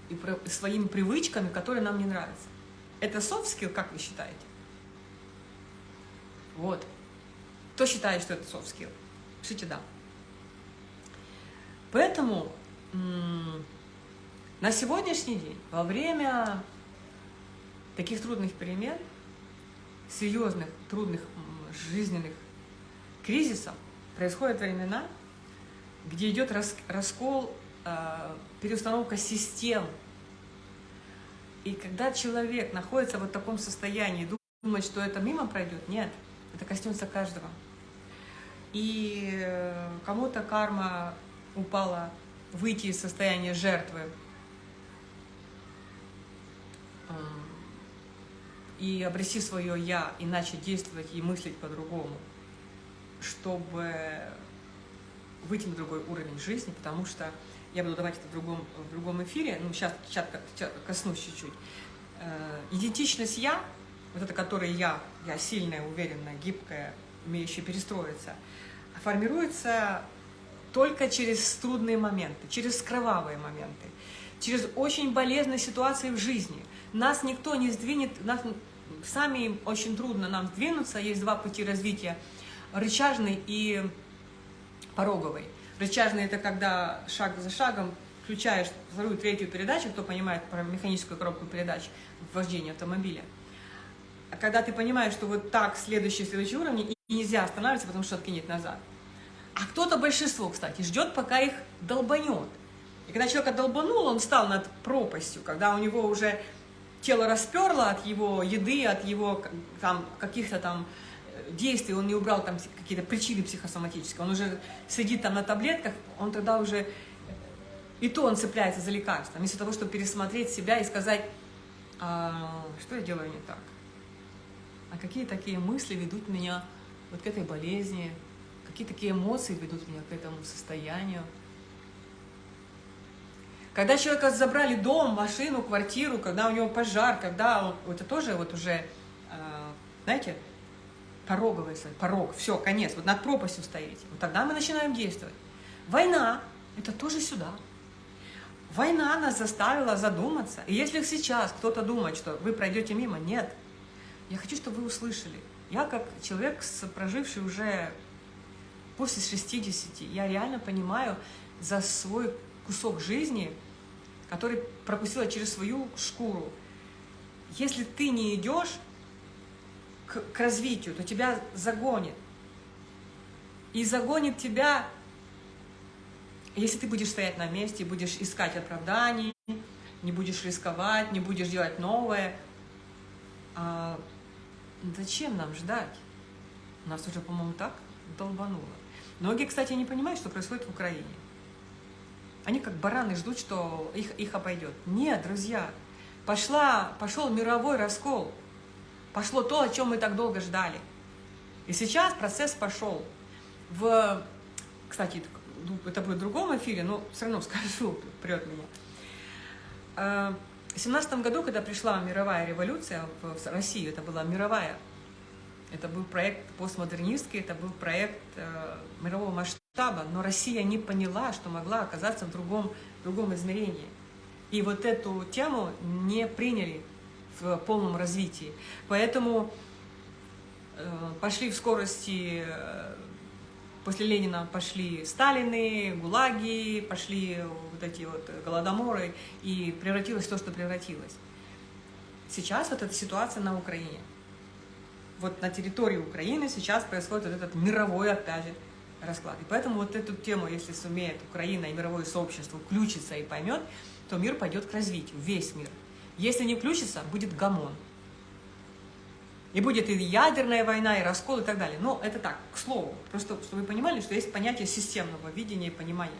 и своими привычками, которые нам не нравятся. Это soft skill, как вы считаете? Вот. Кто считает, что это soft skill? Пишите «да». Поэтому на сегодняшний день, во время таких трудных перемен, серьезных, трудных жизненных кризисов, происходят времена, где идет раскол, а, переустановка систем. И когда человек находится в таком состоянии, думает, что это мимо пройдет, нет, это коснется каждого. И э, кому-то карма упала выйти из состояния жертвы и обрести свое «я» и начать действовать и мыслить по-другому, чтобы выйти на другой уровень жизни, потому что я буду давать это в другом, в другом эфире, ну, сейчас, сейчас коснусь чуть-чуть. Э, идентичность «я», вот это, которое «я», я сильная, уверенная, гибкая, умеющая перестроиться, формируется только через трудные моменты, через кровавые моменты, через очень болезненные ситуации в жизни – нас никто не сдвинет, нас сами очень трудно нам сдвинуться, есть два пути развития, рычажный и пороговый. Рычажный – это когда шаг за шагом включаешь вторую, третью передачу, кто понимает про механическую коробку передач в вождении автомобиля. А когда ты понимаешь, что вот так следующий, следующий уровень, и нельзя останавливаться, потому что откинет назад. А кто-то, большинство, кстати, ждет, пока их долбанет. И когда человека долбанул, он стал над пропастью, когда у него уже тело расперло от его еды, от его там каких-то там э, действий, он не убрал там какие-то причины психосоматические, он уже сидит там на таблетках, он тогда уже И то он цепляется за лекарство, вместо того, чтобы пересмотреть себя и сказать, а, что я делаю не так? А какие такие мысли ведут меня вот к этой болезни? Какие такие эмоции ведут меня к этому состоянию? Когда человека забрали дом, машину, квартиру, когда у него пожар, когда он, это тоже вот уже, а, знаете, пороговый, порог, все, конец, вот над пропастью стоите. Вот тогда мы начинаем действовать. Война – это тоже сюда. Война нас заставила задуматься. И если сейчас кто-то думает, что вы пройдете мимо, нет. Я хочу, чтобы вы услышали. Я как человек, проживший уже после 60, я реально понимаю за свой кусок жизни, который пропустила через свою шкуру. Если ты не идешь к, к развитию, то тебя загонит. И загонит тебя если ты будешь стоять на месте, будешь искать оправданий, не будешь рисковать, не будешь делать новое, а зачем нам ждать? Нас уже, по-моему, так долбануло. Многие, кстати, не понимают, что происходит в Украине. Они как бараны ждут, что их, их обойдет. Нет, друзья, пошла, пошел мировой раскол. Пошло то, о чем мы так долго ждали. И сейчас процесс пошел. В, кстати, ну, это будет в другом эфире, но все равно скажу, прет меня. А, в семнадцатом году, когда пришла мировая революция в Россию, это была мировая, это был проект постмодернистский, это был проект э, мирового масштаба, но Россия не поняла, что могла оказаться в другом, другом измерении. И вот эту тему не приняли в полном развитии. Поэтому э, пошли в скорости э, После Ленина пошли Сталины, ГУЛАГи, пошли вот эти вот голодоморы, и превратилось то, что превратилось. Сейчас вот эта ситуация на Украине. Вот на территории Украины сейчас происходит вот этот мировой, опять же, расклад. И поэтому вот эту тему, если сумеет Украина и мировое сообщество включиться и поймет, то мир пойдет к развитию, весь мир. Если не включится, будет гамон. И будет и ядерная война, и раскол, и так далее. Но это так, к слову. Просто, чтобы вы понимали, что есть понятие системного видения и понимания.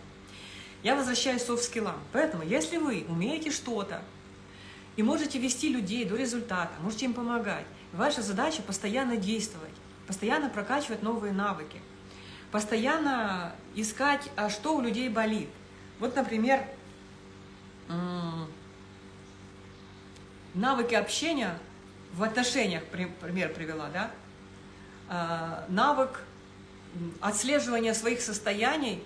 Я возвращаюсь к софт-скиллам. Поэтому, если вы умеете что-то, и можете вести людей до результата, можете им помогать, ваша задача постоянно действовать, постоянно прокачивать новые навыки, постоянно искать, а что у людей болит. Вот, например, навыки общения в отношениях, пример привела, да, а, навык отслеживания своих состояний,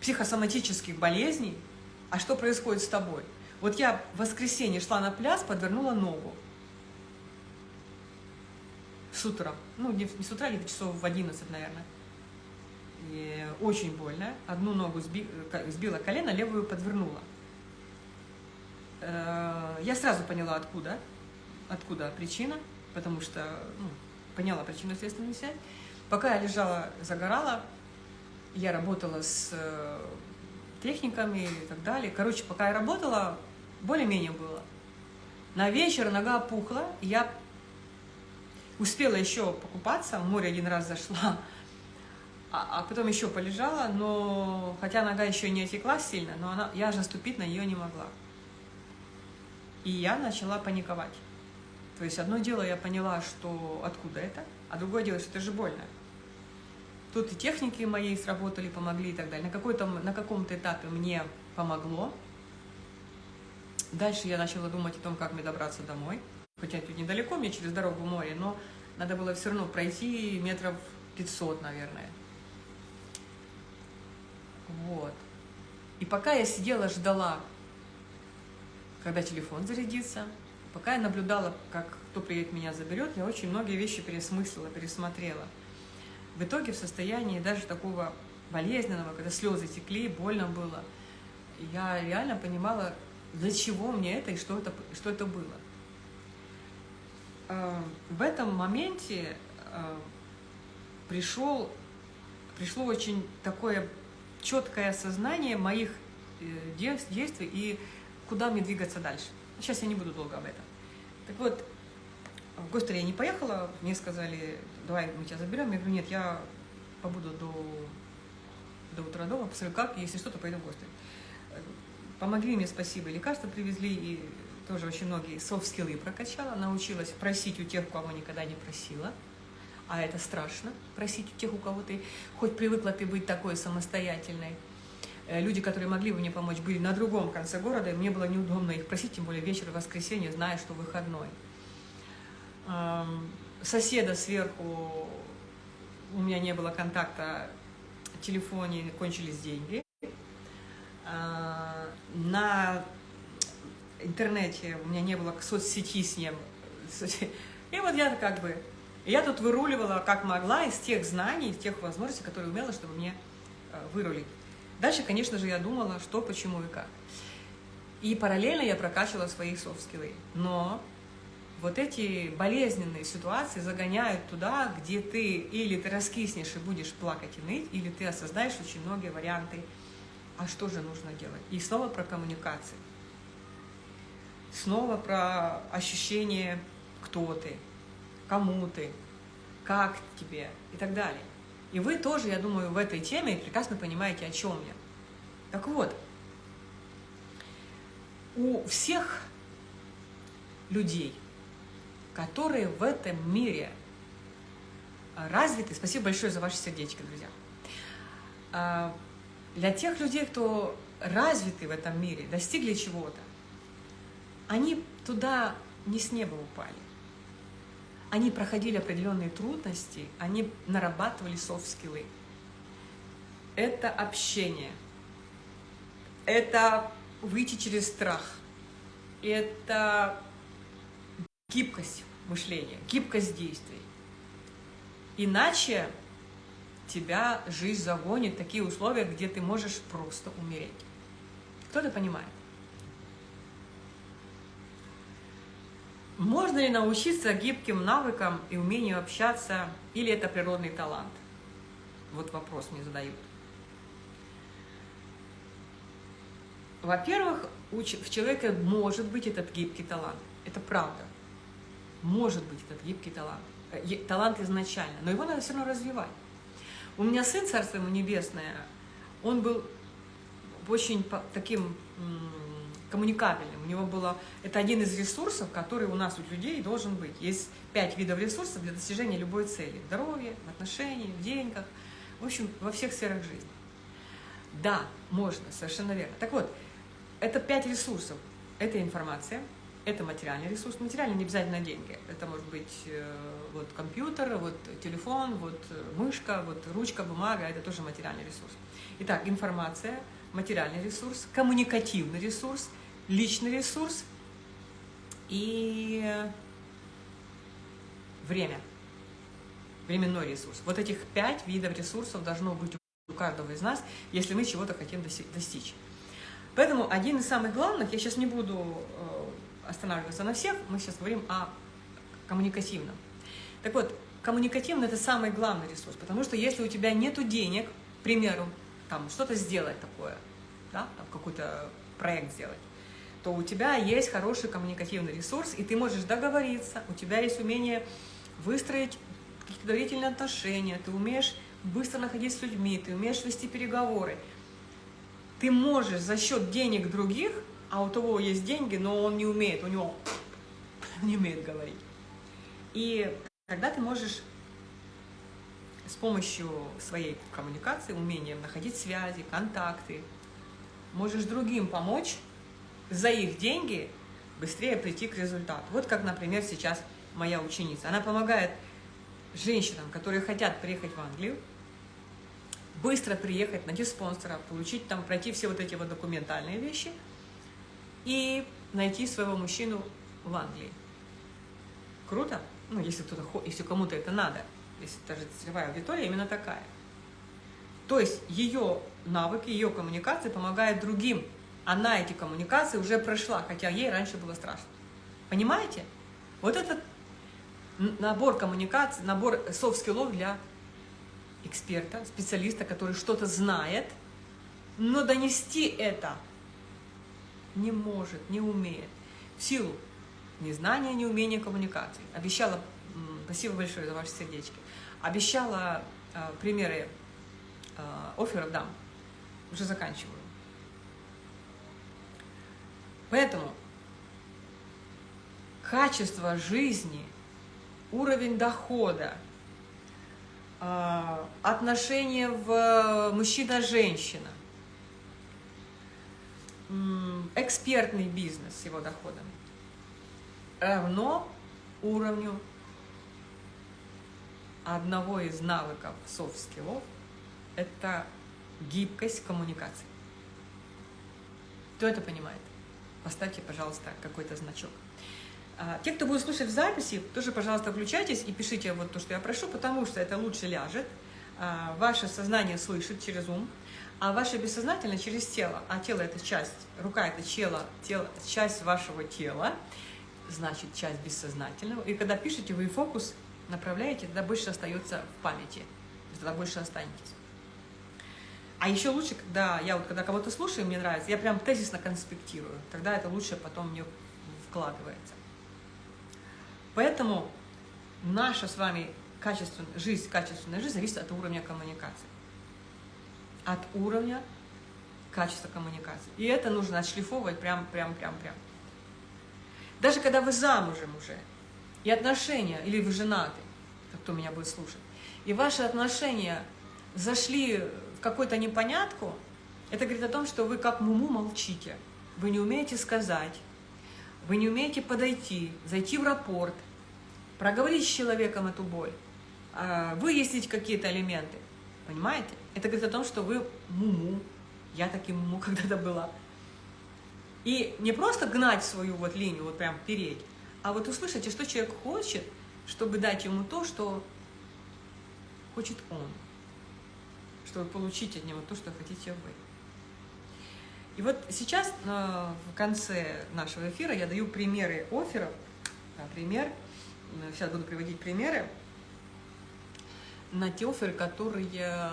психосоматических болезней, а что происходит с тобой. Вот я в воскресенье шла на пляж, подвернула ногу. С утра. Ну, не, не с утра, где-то часов в 11, наверное. И очень больно. Одну ногу сби, сбила колено, левую подвернула. Э, я сразу поняла, откуда откуда причина, потому что ну, поняла причину следственную связь. Пока я лежала, загорала, я работала с э, техниками и так далее. Короче, пока я работала, более-менее было. На вечер нога пухла, я успела еще покупаться, в море один раз зашла, а, а потом еще полежала, но хотя нога еще не отекла сильно, но она, я же наступить на нее не могла. И я начала паниковать. То есть одно дело я поняла, что откуда это, а другое дело, что это же больно. Тут и техники мои сработали, помогли и так далее. На, какой-то, на каком-то этапе мне помогло. Дальше я начала думать о том, как мне добраться домой. Хотя тут недалеко, мне через дорогу море, но надо было все равно пройти метров 500, наверное. Вот. И пока я сидела, ждала, когда телефон зарядится, Пока я наблюдала, как кто приедет меня заберет, я очень многие вещи пересмыслила, пересмотрела. В итоге в состоянии даже такого болезненного, когда слезы текли, больно было, я реально понимала, для чего мне это и что это, что это было. А, в этом моменте а, пришел, пришло очень такое четкое осознание моих э, действий и куда мне двигаться дальше. Сейчас я не буду долго об этом. Так вот, в Гостер я не поехала, мне сказали, давай мы тебя заберем. Я говорю, нет, я побуду до, до утра дома, посмотрю, как, если что, то пойду в Гостер. помогли мне, спасибо, лекарства привезли, и тоже очень многие софт-скиллы прокачала, научилась просить у тех, кого никогда не просила, а это страшно, просить у тех, у кого ты хоть привыкла ты быть такой самостоятельной. Э, люди, которые могли бы мне помочь, были на другом конце города, и мне было неудобно их просить, тем более вечер воскресенье, зная, что выходной. Соседа сверху, у меня не было контакта, в телефоне кончились деньги. А, на интернете у меня не было соцсети с ним. И вот я как бы, я тут выруливала как могла из тех знаний, из тех возможностей, которые умела, чтобы мне э, вырулить. Дальше, конечно же, я думала, что, почему и как. И параллельно я прокачивала свои софт-скиллы. Но вот эти болезненные ситуации загоняют туда, где ты или ты раскиснешь и будешь плакать и ныть, или ты осознаешь очень многие варианты, а что же нужно делать. И снова про коммуникации. Снова про ощущение, кто ты, кому ты, как тебе и так далее. И вы тоже, я думаю, в этой теме прекрасно понимаете, о чем я. Так вот, у всех людей, которые в этом мире развиты, спасибо большое за ваши сердечки, друзья, а, для тех людей, кто развиты в этом мире, достигли чего-то, они туда не с неба упали. Они проходили определенные трудности, они нарабатывали софт-скиллы. Это общение, это выйти через страх, это гибкость мышления, гибкость действий. Иначе тебя жизнь загонит в такие условия, где ты можешь просто умереть. Кто-то понимает? Можно ли научиться гибким навыкам и умению общаться, или это природный талант? Вот вопрос мне задают. Во-первых, у человека может быть этот гибкий талант. Это правда. Может быть этот гибкий талант. Э, талант изначально, но его надо все равно развивать. У меня сын, царство ему небесное, он был очень таким коммуникабельным. У него было... Это один из ресурсов, который у нас, у людей, должен быть. Есть пять видов ресурсов для достижения любой цели. В здоровье, в отношениях, в деньгах, в общем, во всех сферах жизни. Да, можно, совершенно верно. Так вот, это пять ресурсов. Это информация, это материальный ресурс. Материальный не обязательно деньги. Это может быть э, вот компьютер, вот телефон, вот э, мышка, вот ручка, бумага. Это тоже материальный ресурс. Итак, информация, материальный ресурс, коммуникативный ресурс, личный ресурс и время, временной ресурс. Вот этих пять видов ресурсов должно быть у каждого из нас, если мы чего-то хотим достичь. Поэтому один из самых главных, я сейчас не буду э, останавливаться на всех, мы сейчас говорим о коммуникативном. Так вот, коммуникативный – это самый главный ресурс, потому что если у тебя нет денег, к примеру, там что-то сделать такое, да, какой-то проект сделать, то у тебя есть хороший коммуникативный ресурс, и ты можешь договориться, у тебя есть умение выстроить какие-то доверительные отношения, ты умеешь быстро находить с людьми, ты умеешь вести переговоры. Ты можешь за счет денег других, а у того есть деньги, но он не умеет, у него не умеет говорить. И когда ты можешь с помощью своей коммуникации, умения находить связи, контакты, можешь другим помочь за их деньги быстрее прийти к результату. Вот как, например, сейчас моя ученица. Она помогает женщинам, которые хотят приехать в Англию, быстро приехать, найти спонсора, получить там, пройти все вот эти вот документальные вещи и найти своего мужчину в Англии. Круто? Ну, если если кому-то это надо, если даже целевая аудитория именно такая. То есть ее навыки, ее коммуникации помогают другим она эти коммуникации уже прошла, хотя ей раньше было страшно. Понимаете? Вот этот набор коммуникаций, набор soft skill ов для эксперта, специалиста, который что-то знает, но донести это не может, не умеет. В силу незнания, неумения коммуникации. Обещала, спасибо большое за ваши сердечки, обещала э, примеры э, офферов дам. Уже заканчиваю. Поэтому качество жизни, уровень дохода, а, отношения в мужчина-женщина, экспертный бизнес с его доходом равно уровню одного из навыков soft skill ов – это гибкость коммуникации. Кто это понимает? Поставьте, пожалуйста, какой-то значок. А, те, кто будет слушать в записи, тоже, пожалуйста, включайтесь и пишите вот то, что я прошу, потому что это лучше ляжет. А, ваше сознание слышит через ум, а ваше бессознательное через тело. А тело – это часть, рука – это тело, тело, часть вашего тела, значит, часть бессознательного. И когда пишете, вы фокус направляете, тогда больше остается в памяти, тогда больше останетесь. А еще лучше, когда я вот когда кого-то слушаю, мне нравится, я прям тезисно конспектирую, тогда это лучше потом мне вкладывается. Поэтому наша с вами качественная жизнь, качественная жизнь зависит от уровня коммуникации. От уровня качества коммуникации. И это нужно отшлифовывать прям, прям, прям, прям. Даже когда вы замужем уже, и отношения, или вы женаты, кто меня будет слушать, и ваши отношения зашли какую-то непонятку, это говорит о том, что вы как муму молчите. Вы не умеете сказать, вы не умеете подойти, зайти в рапорт, проговорить с человеком эту боль, а, выяснить какие-то элементы. Понимаете? Это говорит о том, что вы муму, я таким муму когда-то была. И не просто гнать свою вот линию, вот прям переть, а вот услышите, что человек хочет, чтобы дать ему то, что хочет он чтобы получить от него то, что хотите вы. И вот сейчас в конце нашего эфира я даю примеры офферов. Пример, сейчас буду приводить примеры на те оферы, которые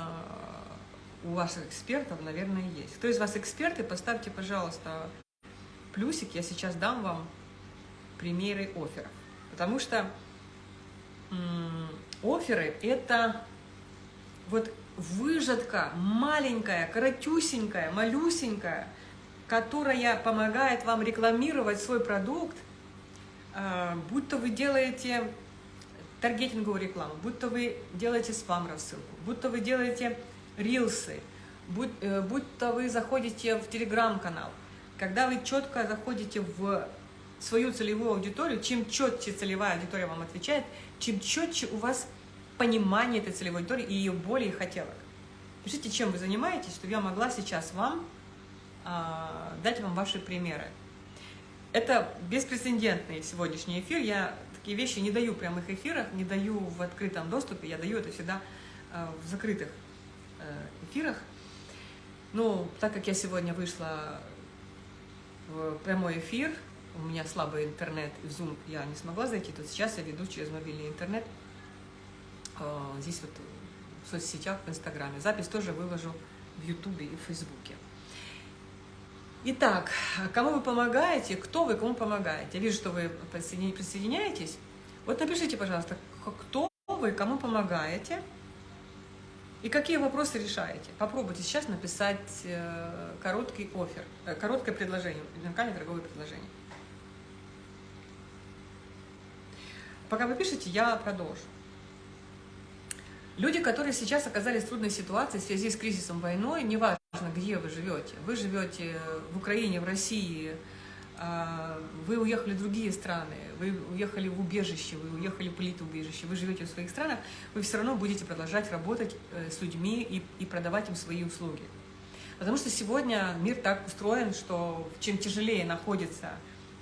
у ваших экспертов, наверное, есть. Кто из вас эксперты, поставьте, пожалуйста, плюсик. Я сейчас дам вам примеры офферов. Потому что оферы – это вот выжатка маленькая, коротюсенькая, малюсенькая, которая помогает вам рекламировать свой продукт, а, будь то вы делаете таргетинговую рекламу, будь то вы делаете спам-рассылку, будь то вы делаете рилсы, будь, э, будь то вы заходите в телеграм-канал. Когда вы четко заходите в свою целевую аудиторию, чем четче целевая аудитория вам отвечает, чем четче у вас понимание этой целевой аудитории и ее боли и хотелок. Пишите, чем вы занимаетесь, чтобы я могла сейчас вам э, дать вам ваши примеры. Это беспрецедентный сегодняшний эфир. Я такие вещи не даю в прямых эфирах, не даю в открытом доступе, я даю это всегда э, в закрытых э, эфирах. Ну, так как я сегодня вышла в прямой эфир, у меня слабый интернет, Zoom я не смогла зайти, то сейчас я веду через мобильный интернет – а, здесь вот в соцсетях, в Инстаграме. Запись тоже выложу в Ютубе и в Фейсбуке. Итак, кому вы помогаете, кто вы, кому помогаете? Я вижу, что вы присоединяетесь. Вот напишите, пожалуйста, кто вы, кому помогаете и какие вопросы решаете. Попробуйте сейчас написать э, короткий офер, э, короткое предложение, уникальное торговое предложение. Пока вы пишете, я продолжу. Люди, которые сейчас оказались в трудной ситуации в связи с кризисом войной, неважно, где вы живете, вы живете в Украине, в России, а, вы уехали в другие страны, вы уехали в убежище, вы уехали в политубежище, вы живете в своих странах, вы все равно будете продолжать работать э, с людьми и, и продавать им свои услуги. Потому что сегодня мир так устроен, что чем тяжелее находится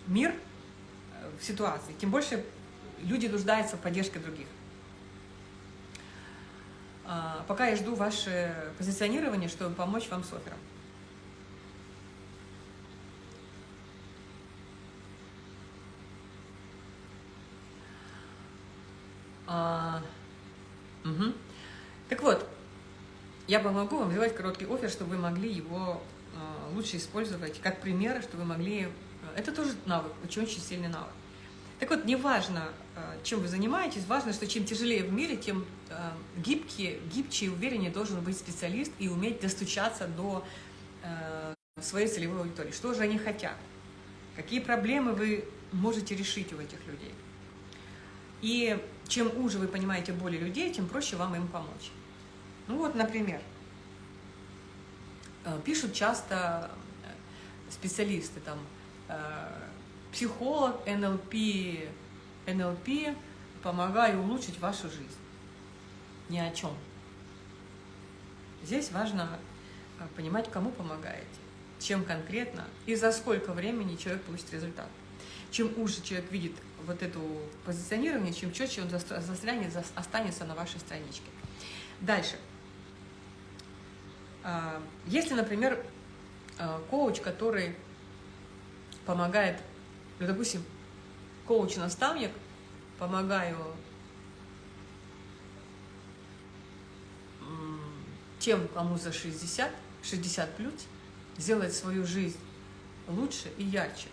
мир э, в ситуации, тем больше люди нуждаются в поддержке других. А, пока я жду ваше позиционирование, чтобы помочь вам с оффером. А, угу. Так вот, я помогу вам сделать короткий офер, чтобы вы могли его а, лучше использовать как пример, чтобы вы могли... Это тоже навык, очень-очень сильный навык. Так вот, неважно, э, чем вы занимаетесь, важно, что чем тяжелее в мире, тем э, гибкий, гибче и увереннее должен быть специалист и уметь достучаться до э, своей целевой аудитории. Что же они хотят? какие проблемы вы можете решить у этих людей. И чем уже вы понимаете боли людей, тем проще вам им помочь. Ну вот, например, пишут часто специалисты, там, психолог, НЛП, НЛП, помогаю улучшить вашу жизнь. Ни о чем. Здесь важно понимать, кому помогаете, чем конкретно и за сколько времени человек получит результат. Чем уже человек видит вот это позиционирование, чем четче он застрянет, останется на вашей страничке. Дальше. А, если, например, а, коуч, который помогает, ну, допустим, коуч-наставник, помогаю тем, кому за 60, 60 плюс, сделать свою жизнь лучше и ярче.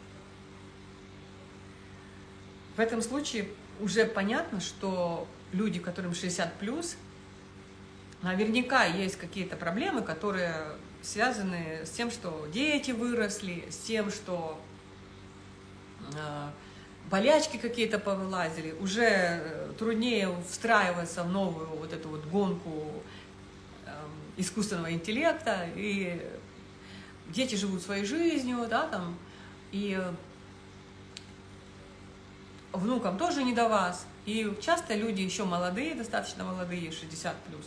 В этом случае уже понятно, что люди, которым 60 плюс, наверняка есть какие-то проблемы, которые связаны с тем, что дети выросли, с тем, что болячки какие-то повылазили, уже э, труднее встраиваться в новую вот эту вот гонку э, искусственного интеллекта, и дети живут своей жизнью, да, там, и внукам тоже не до вас. И часто люди еще молодые, достаточно молодые, 60 плюс,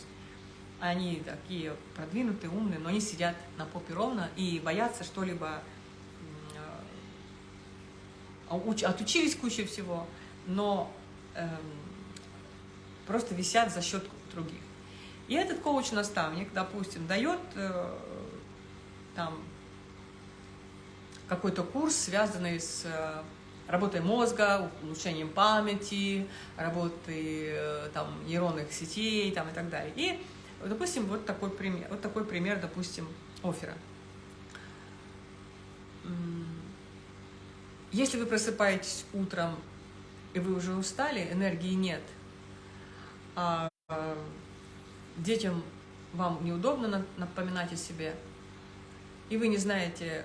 они такие продвинутые, умные, но они сидят на попе ровно и боятся что-либо, отучились куча всего, но эм, просто висят за счет других. И этот коуч-наставник, допустим, дает э, там какой-то курс, связанный с э, работой мозга, улучшением памяти, работой э, там, нейронных сетей там, и так далее. И, допустим, вот такой пример, вот такой пример, допустим, оффера. Если вы просыпаетесь утром, и вы уже устали, энергии нет, а детям вам неудобно напоминать о себе, и вы не знаете,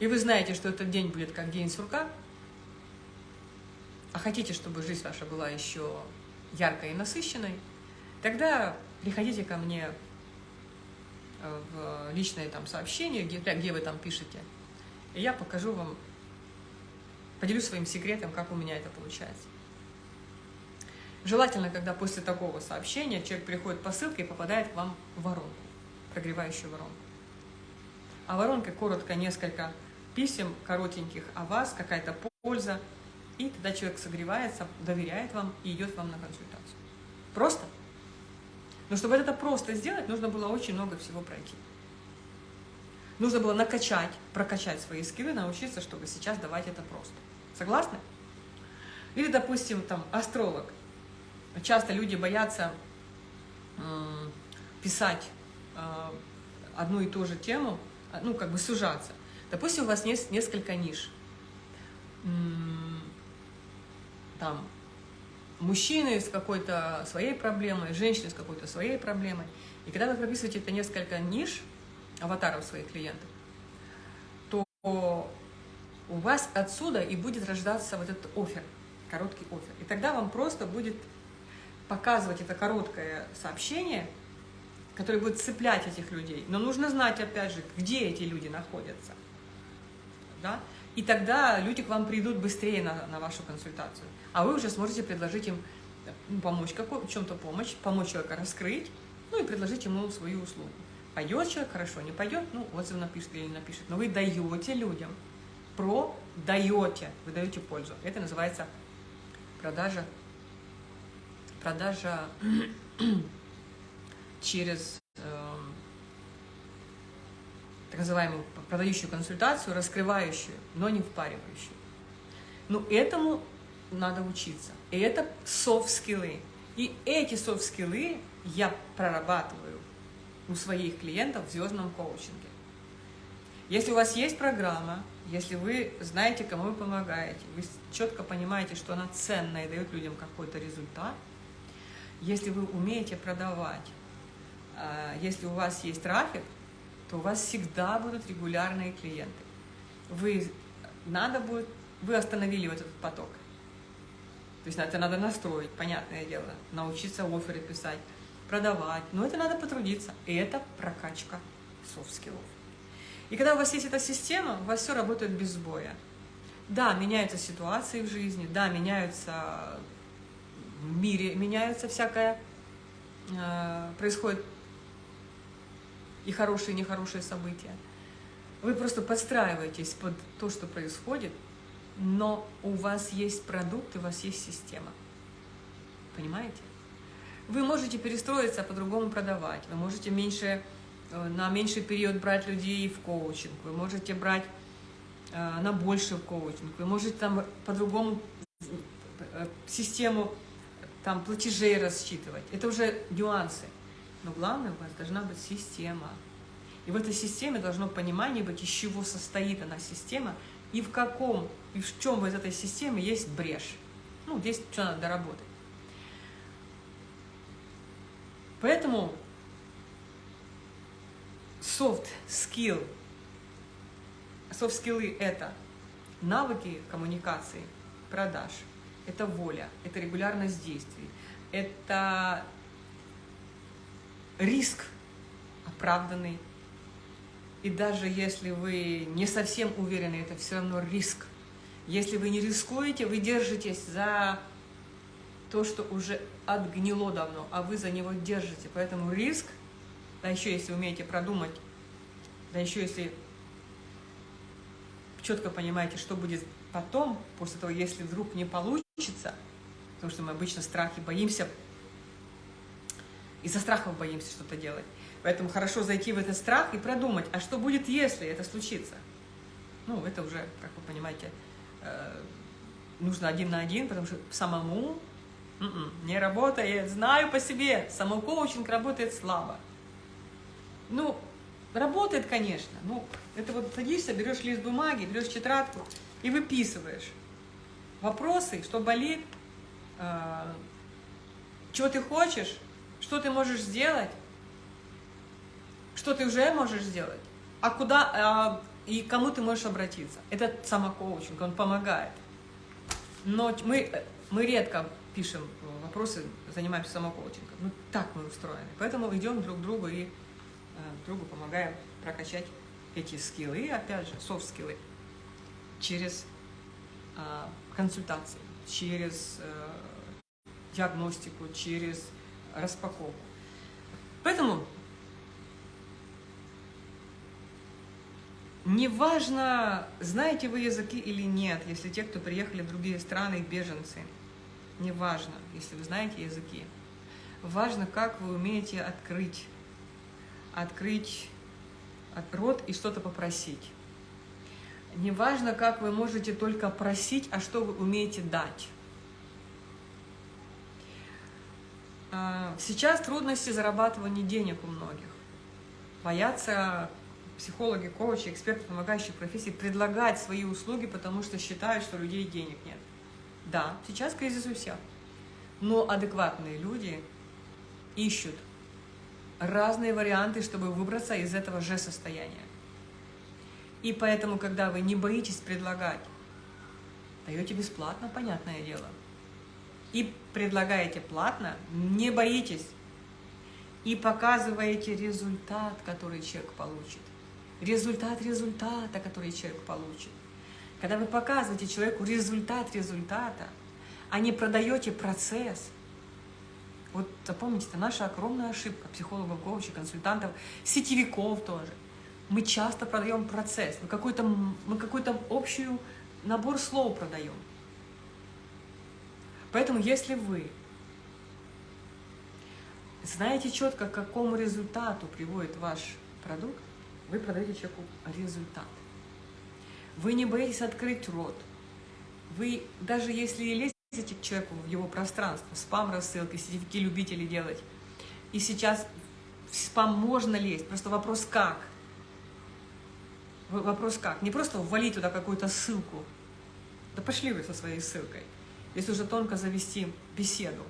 и вы знаете, что этот день будет как день сурка, а хотите, чтобы жизнь ваша была еще яркой и насыщенной, тогда приходите ко мне э, в личное там сообщение, где, где вы там пишете, и я покажу вам, поделюсь своим секретом, как у меня это получается. Желательно, когда после такого сообщения человек приходит по ссылке и попадает к вам в воронку, прогревающую воронку. А воронка коротко несколько писем коротеньких о вас, какая-то польза. И тогда человек согревается, доверяет вам и идет вам на консультацию. Просто. Но чтобы это просто сделать, нужно было очень много всего пройти. Нужно было накачать, прокачать свои скиллы, научиться, чтобы сейчас давать это просто. Согласны? Или, допустим, там, астролог. Часто люди боятся писать э, одну и ту же тему, ну, как бы сужаться. Допустим, у вас есть несколько ниш. Там мужчины с какой-то своей проблемой, женщины с какой-то своей проблемой. И когда вы прописываете это несколько ниш, аватаров своих клиентов, то у вас отсюда и будет рождаться вот этот офер, короткий офер. И тогда вам просто будет показывать это короткое сообщение, которое будет цеплять этих людей. Но нужно знать, опять же, где эти люди находятся да, и тогда люди к вам придут быстрее на, на вашу консультацию. А вы уже сможете предложить им ну, помочь, какой, чем-то помочь, помочь человека раскрыть, ну и предложить ему свою услугу. Пойдет человек, хорошо, не пойдет, ну, отзыв напишет или не напишет. Но вы даете людям, про даете, вы даете пользу. Это называется продажа, продажа через так называемую продающую консультацию, раскрывающую, но не впаривающую. Но этому надо учиться. И это софт-скиллы. И эти софт-скиллы я прорабатываю у своих клиентов в звездном коучинге. Если у вас есть программа, если вы знаете, кому вы помогаете, вы четко понимаете, что она ценная и дает людям какой-то результат, если вы умеете продавать, а, если у вас есть трафик, то у вас всегда будут регулярные клиенты. Вы надо будет, вы остановили вот этот поток. То есть это надо настроить, понятное дело, научиться offer ы писать, продавать. Но это надо потрудиться. И это прокачка soft skill ов. И когда у вас есть эта система, у вас все работает без сбоя. Да, меняются ситуации в жизни, да, меняются в мире, меняются всякое, э, происходит и хорошие, и нехорошие события. Вы просто подстраиваетесь под то, что происходит, но у вас есть продукт, у вас есть система. Понимаете? Вы можете перестроиться, а по-другому продавать. Вы можете меньше, э, на меньший период брать людей в коучинг. Вы можете брать э, на больше в коучинг. Вы можете там по-другому э, систему там, платежей рассчитывать. Это уже нюансы. Но главное, у вас должна быть система. И в этой системе должно понимание быть, из чего состоит она система, и в каком, и в чем из этой системы есть брешь. Ну, здесь что надо доработать. Поэтому soft skill, soft скиллы это навыки коммуникации, продаж, это воля, это регулярность действий, это риск оправданный, и даже если вы не совсем уверены, это все равно риск. Если вы не рискуете, вы держитесь за то, что уже отгнило давно, а вы за него держите. Поэтому риск, да еще если умеете продумать, да еще если четко понимаете, что будет потом, после того, если вдруг не получится, потому что мы обычно страхи боимся, из-за страхов боимся что-то делать, Поэтому хорошо зайти в этот страх и продумать, а что будет, если это случится? Ну, это уже, как вы понимаете, э, нужно один на один, потому что самому не работает. Знаю по себе, самокоучинг работает слабо. Ну, работает, конечно. Ну, это вот садишься, берешь лист бумаги, берешь тетрадку и выписываешь вопросы, что болит, э, чего ты хочешь, что ты можешь сделать, что ты уже можешь сделать, а куда а, и кому ты можешь обратиться. Это самокоучинг, он помогает. Но мы, мы редко пишем вопросы, занимаемся самокоучингом. Ну, так мы устроены. Поэтому идем друг к другу и э, другу помогаем прокачать эти скиллы, и опять же, софт-скиллы, через э, консультации, через э, диагностику, через распаковку. Поэтому Неважно, знаете вы языки или нет, если те, кто приехали в другие страны, беженцы. Неважно, если вы знаете языки. Важно, как вы умеете открыть, открыть рот и что-то попросить. Неважно, как вы можете только просить, а что вы умеете дать. А, сейчас трудности зарабатывания денег у многих. Боятся психологи, коучи, эксперты помогающих профессий предлагать свои услуги, потому что считают, что у людей денег нет. Да, сейчас кризис у всех, но адекватные люди ищут разные варианты, чтобы выбраться из этого же состояния. И поэтому, когда вы не боитесь предлагать, даете бесплатно, понятное дело, и предлагаете платно, не боитесь, и показываете результат, который человек получит результат результата, который человек получит. Когда вы показываете человеку результат результата, а не продаете процесс, вот запомните, это наша огромная ошибка психологов, коучей, консультантов, сетевиков тоже. Мы часто продаем процесс, мы какой-то мы какой-то общий набор слов продаем. Поэтому если вы знаете четко, к какому результату приводит ваш продукт, вы продаете человеку результат. Вы не боитесь открыть рот. Вы, даже если лезете к человеку в его пространство, спам-рассылки, сетевики любители делать, и сейчас в спам можно лезть, просто вопрос как. Вопрос как. Не просто ввалить туда какую-то ссылку. Да пошли вы со своей ссылкой. Если уже тонко завести беседу,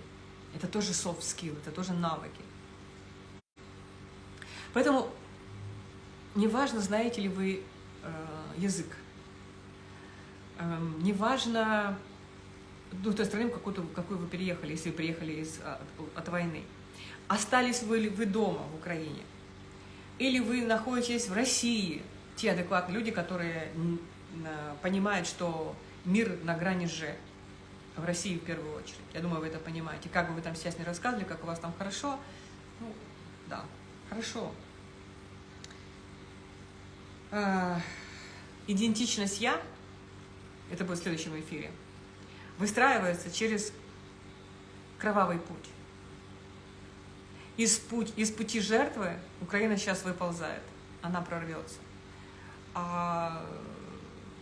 это тоже soft skill, это тоже навыки. Поэтому Неважно, знаете ли вы э, язык. Эм, неважно, ну, той страны, в какую, в вы переехали, если вы приехали из, от, от войны. Остались вы, вы дома в Украине? Или вы находитесь в России, те адекватные люди, которые понимают, что мир на грани Ж, в России в первую очередь. Я думаю, вы это понимаете. Как бы вы там сейчас не рассказывали, как у вас там хорошо, ну, да, хорошо. А, идентичность «я», это будет в следующем эфире, выстраивается через кровавый путь. Из, путь, из пути жертвы Украина сейчас выползает, она прорвется. А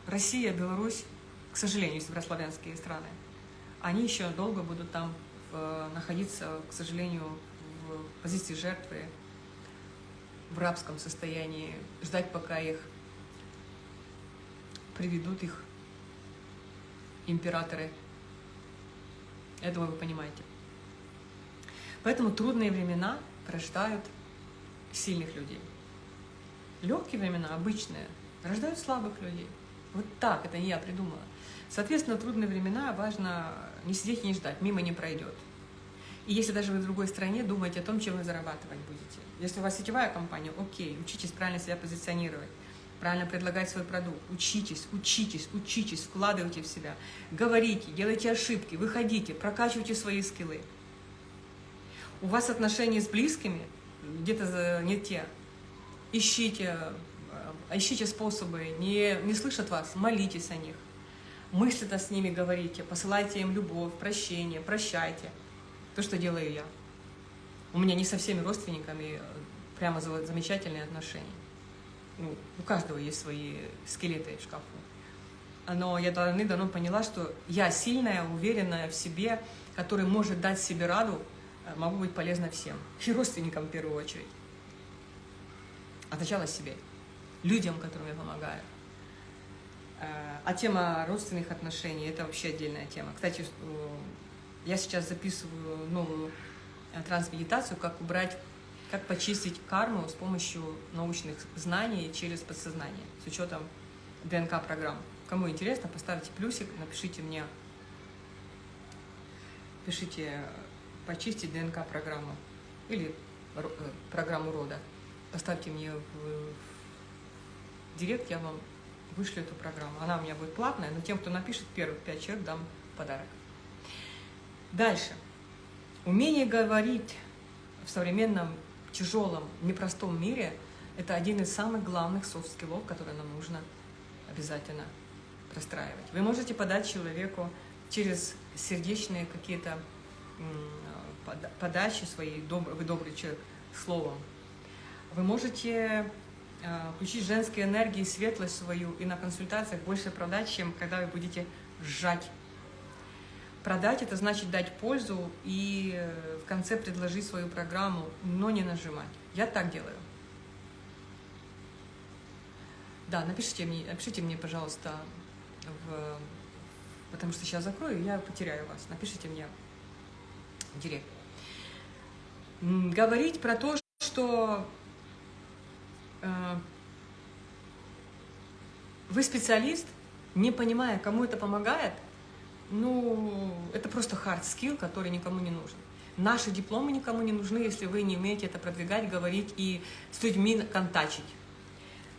Россия, Беларусь, к сожалению, если брать славянские страны, они еще долго будут там в, находиться, к сожалению, в позиции жертвы, в рабском состоянии, ждать, пока их приведут их императоры. Я думаю, вы понимаете. Поэтому трудные времена рождают сильных людей. Легкие времена, обычные, рождают слабых людей. Вот так, это не я придумала. Соответственно, трудные времена важно не сидеть и не ждать, мимо не пройдет. И если даже вы в другой стране, думаете о том, чем вы зарабатывать будете. Если у вас сетевая компания, окей, учитесь правильно себя позиционировать, правильно предлагать свой продукт. Учитесь, учитесь, учитесь, вкладывайте в себя. Говорите, делайте ошибки, выходите, прокачивайте свои скиллы. У вас отношения с близкими где-то не те. Ищите, э, ищите способы, не, не слышат вас, молитесь о них. Мысли-то с ними говорите, посылайте им любовь, прощение, прощайте. То, что делаю я. У меня не со всеми родственниками э, прямо замечательные отношения ну, у каждого есть свои скелеты в шкафу. Но я давно-давно поняла, что я сильная, уверенная в себе, которая может дать себе раду, э, могу быть полезна всем. И родственникам в первую очередь. А сначала себе, людям, которым я помогаю. Э, а тема родственных отношений – это вообще отдельная тема. Кстати, я сейчас записываю новую э, трансмедитацию, как убрать как почистить карму с помощью научных знаний через подсознание, с учетом ДНК-программ. Кому интересно, поставьте плюсик, напишите мне, пишите «почистить ДНК-программу» или э, программу рода. Поставьте мне в, в direct, я вам вышлю эту программу. Она у меня будет платная, но тем, кто напишет первых пять человек, дам подарок. Дальше. Умение говорить в современном тяжелом, непростом мире это один из самых главных soft skill ов, которые нам нужно обязательно простраивать. Вы можете подать человеку через сердечные какие-то подачи свои, вы добрый человек, словом. Вы можете а, включить женские энергии, светлость свою и на консультациях больше продать, чем когда вы будете сжать Продать – это значит дать пользу и э, конце предложить свою программу, но не нажимать. Я так делаю. Да, напишите мне, напишите мне, пожалуйста, в, потому что сейчас закрою, я потеряю вас. Напишите мне директ. Говорить про то, что э, вы специалист, не понимая, кому это помогает – ну, это просто hard skill, который никому не нужен. Наши дипломы никому не нужны, если вы не умеете это продвигать, говорить и с людьми контачить.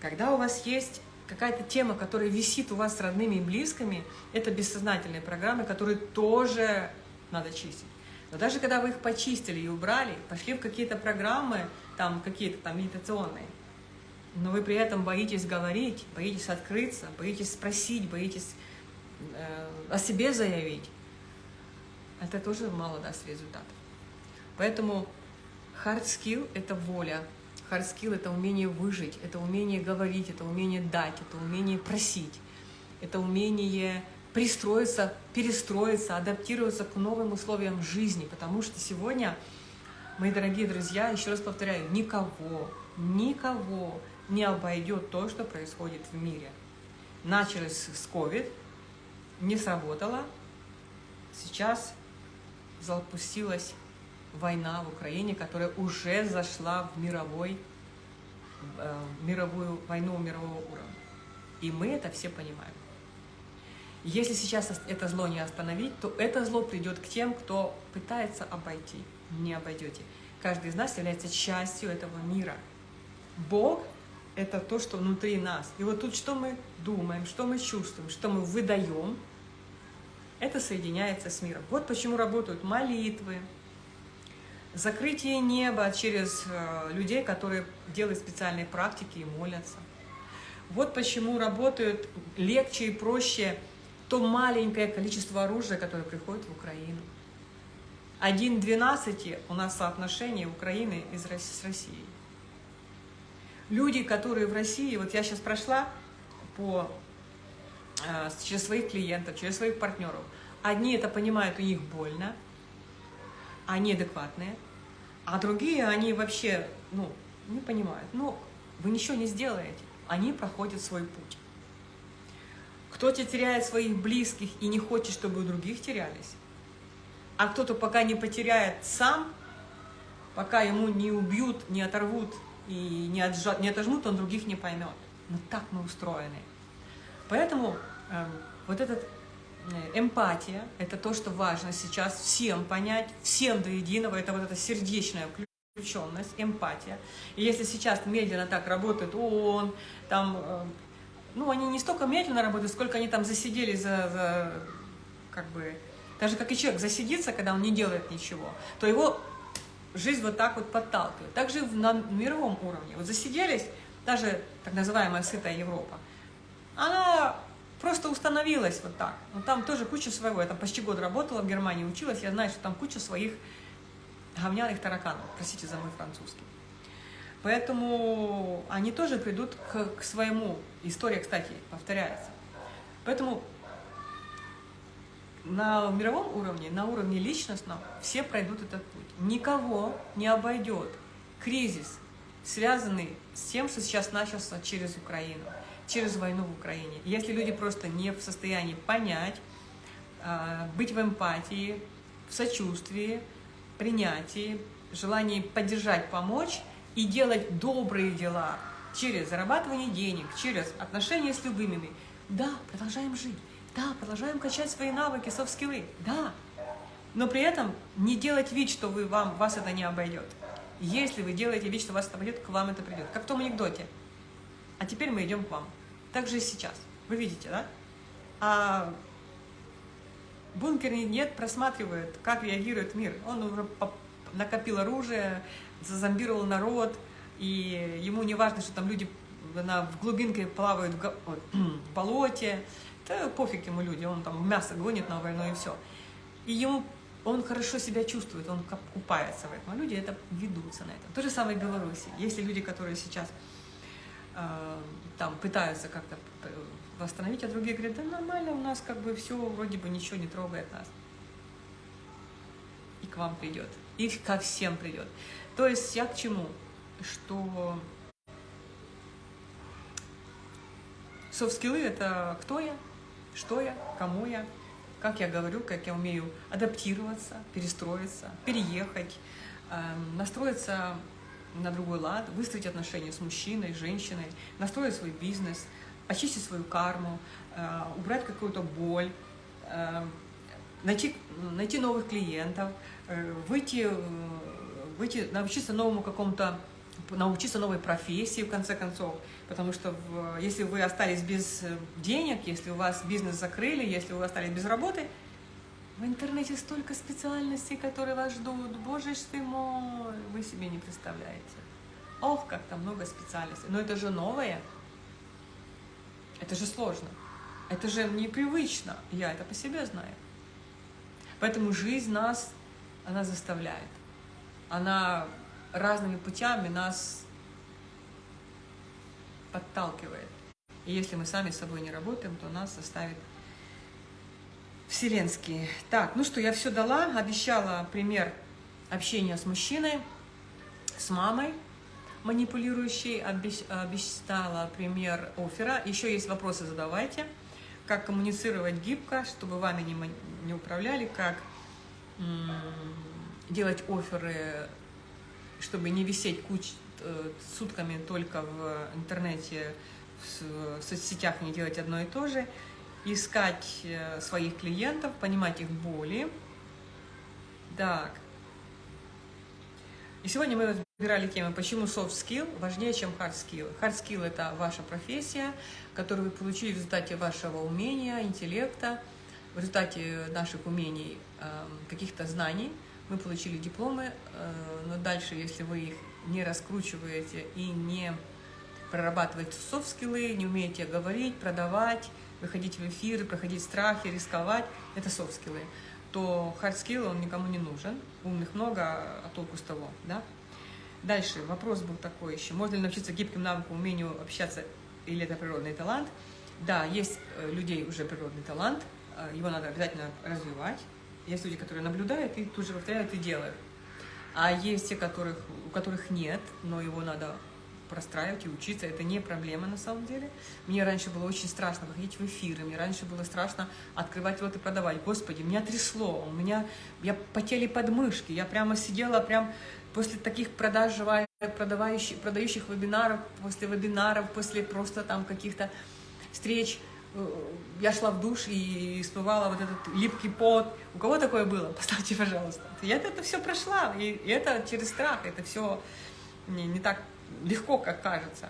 Когда у вас есть какая-то тема, которая висит у вас с родными и близкими, это бессознательные программы, которые тоже надо чистить. Но даже когда вы их почистили и убрали, пошли в какие-то программы, там какие-то там медитационные, но вы при этом боитесь говорить, боитесь открыться, боитесь спросить, боитесь Э, о себе заявить, это тоже мало даст результатов. Поэтому hard skill – это воля, hard skill – это умение выжить, это умение говорить, это умение дать, это умение просить, это умение пристроиться, перестроиться, адаптироваться к новым условиям жизни, потому что сегодня, мои дорогие друзья, еще раз повторяю, никого, никого не обойдет то, что происходит в мире. Началось с COVID, не сработало. Сейчас запустилась война в Украине, которая уже зашла в мировой, э, мировую войну мирового уровня. И мы это все понимаем. Если сейчас это зло не остановить, то это зло придет к тем, кто пытается обойти. Не обойдете. Каждый из нас является частью этого мира. Бог – это то, что внутри нас. И вот тут что мы думаем, что мы чувствуем, что мы выдаем, это соединяется с миром. Вот почему работают молитвы, закрытие неба через э, людей, которые делают специальные практики и молятся. Вот почему работают легче и проще то маленькое количество оружия, которое приходит в Украину. Один к 12 у нас соотношение Украины с Россией. Люди, которые в России, вот я сейчас прошла по, э, через своих клиентов, через своих партнеров, одни это понимают, у них больно, они адекватные, а другие, они вообще, ну, не понимают. Ну, вы ничего не сделаете, они проходят свой путь. Кто-то теряет своих близких и не хочет, чтобы у других терялись. А кто-то пока не потеряет сам, пока ему не убьют, не оторвут и не, отжат, не отожмут, он других не поймет. Но так мы устроены. Поэтому э, вот этот эмпатия, это то, что важно сейчас всем понять, всем до единого, это вот эта сердечная включенность, эмпатия. И если сейчас медленно так работает ООН, там э, ну, они не столько медленно работают, сколько они там засидели за, за как бы, даже как и человек засидится, когда он не делает ничего, то его жизнь вот так вот подталкивает. Также на мировом уровне. Вот засиделись, даже так называемая сытая Европа, она просто установилась вот так. Но там тоже куча своего. Я там почти год работала в Германии, училась, я знаю, что там куча своих говняных тараканов. Простите за мой французский. Поэтому они тоже придут к, к своему. История, кстати, повторяется. Поэтому на мировом уровне, на уровне личностном, все пройдут этот путь. Никого не обойдет кризис, связанный с тем, что сейчас начался через Украину, через войну в Украине. Если люди просто не в состоянии понять, а, быть в эмпатии, в сочувствии, принятии, желании поддержать, помочь, и делать добрые дела через зарабатывание денег, через отношения с любимыми. Да, продолжаем жить. Да, продолжаем качать свои навыки, софт-скиллы. Да. Но при этом не делать вид, что вы, вам, вас это не обойдет. Если вы делаете вид, что вас это обойдет, к вам это придет. Как в том анекдоте. А теперь мы идем к вам. Так же и сейчас. Вы видите, да? А бункер нет просматривает, как реагирует мир. Он уже накопил оружие, зазомбировал народ, и ему не важно, что там люди на, в глубинке плавают в, в болоте, да пофиг ему люди, он там мясо гонит на войну и все. И ему он хорошо себя чувствует, он купается в этом, а люди это ведутся на это. То же самое в Беларуси. Есть люди, которые сейчас э, там пытаются как-то восстановить, а другие говорят, да нормально, у нас как бы все, вроде бы ничего не трогает нас. И к вам придет, и ко всем придет. То есть я к чему? Что софт-скиллы – это кто я, что я, кому я, как я говорю, как я умею адаптироваться, перестроиться, переехать, эм, настроиться на другой лад, выстроить отношения с мужчиной, женщиной, настроить свой бизнес, очистить свою карму, э, убрать какую-то боль, э, найти, найти новых клиентов, э, выйти выйти, научиться новому какому-то, научиться новой профессии, в конце концов. Потому что в, если вы остались без денег, если у вас бизнес закрыли, если вы остались без работы, в интернете столько специальностей, которые вас ждут. Боже ж ты мой, вы себе не представляете. Ох, как там много специальностей. Но это же новое. Это же сложно. Это же непривычно. Я это по себе знаю. Поэтому жизнь нас, она заставляет она разными путями нас подталкивает. И если мы сами с собой не работаем, то нас заставит вселенские. Так, ну что, я все дала, обещала пример общения с мужчиной, с мамой манипулирующей, обещала пример оффера. Еще есть вопросы, задавайте. Как коммуницировать гибко, чтобы вами не, не управляли, как делать оферы, чтобы не висеть куч, э, сутками только в интернете, в соцсетях, не делать одно и то же. Искать э, своих клиентов, понимать их боли. Так. И сегодня мы разбирали тему, почему soft skill важнее, чем hard skill. Hard skill – это ваша профессия, которую вы получили в результате вашего умения, интеллекта, в результате наших умений, эм, каких-то знаний. Мы получили дипломы, э, но дальше, если вы их не раскручиваете и не прорабатываете софт-скиллы, не умеете говорить, продавать, выходить в эфиры, проходить страхи, рисковать, это soft skill ы, то hard skill, он никому не нужен. Умных много, а толку с того, да? Дальше вопрос был такой еще. Можно ли научиться гибким навыкам, умению общаться, или это природный талант? Да, есть э, людей уже природный талант, э, его надо обязательно развивать. Есть люди, которые наблюдают и тут же повторяют и делают. А есть те, которых, у которых нет, но его надо простраивать и учиться. Это не проблема на самом деле. Мне раньше было очень страшно выходить в эфиры, мне раньше было страшно открывать рот и продавать. Господи, меня трясло, у меня, я потели подмышки, я прямо сидела прям после таких продаж, продавающих, продающих вебинаров, после вебинаров, после просто там каких-то встреч, э, я шла в душ и смывала вот этот липкий пот. У кого такое было? Поставьте, пожалуйста. Я это все прошла, и это через страх, это все не, не так легко, как кажется.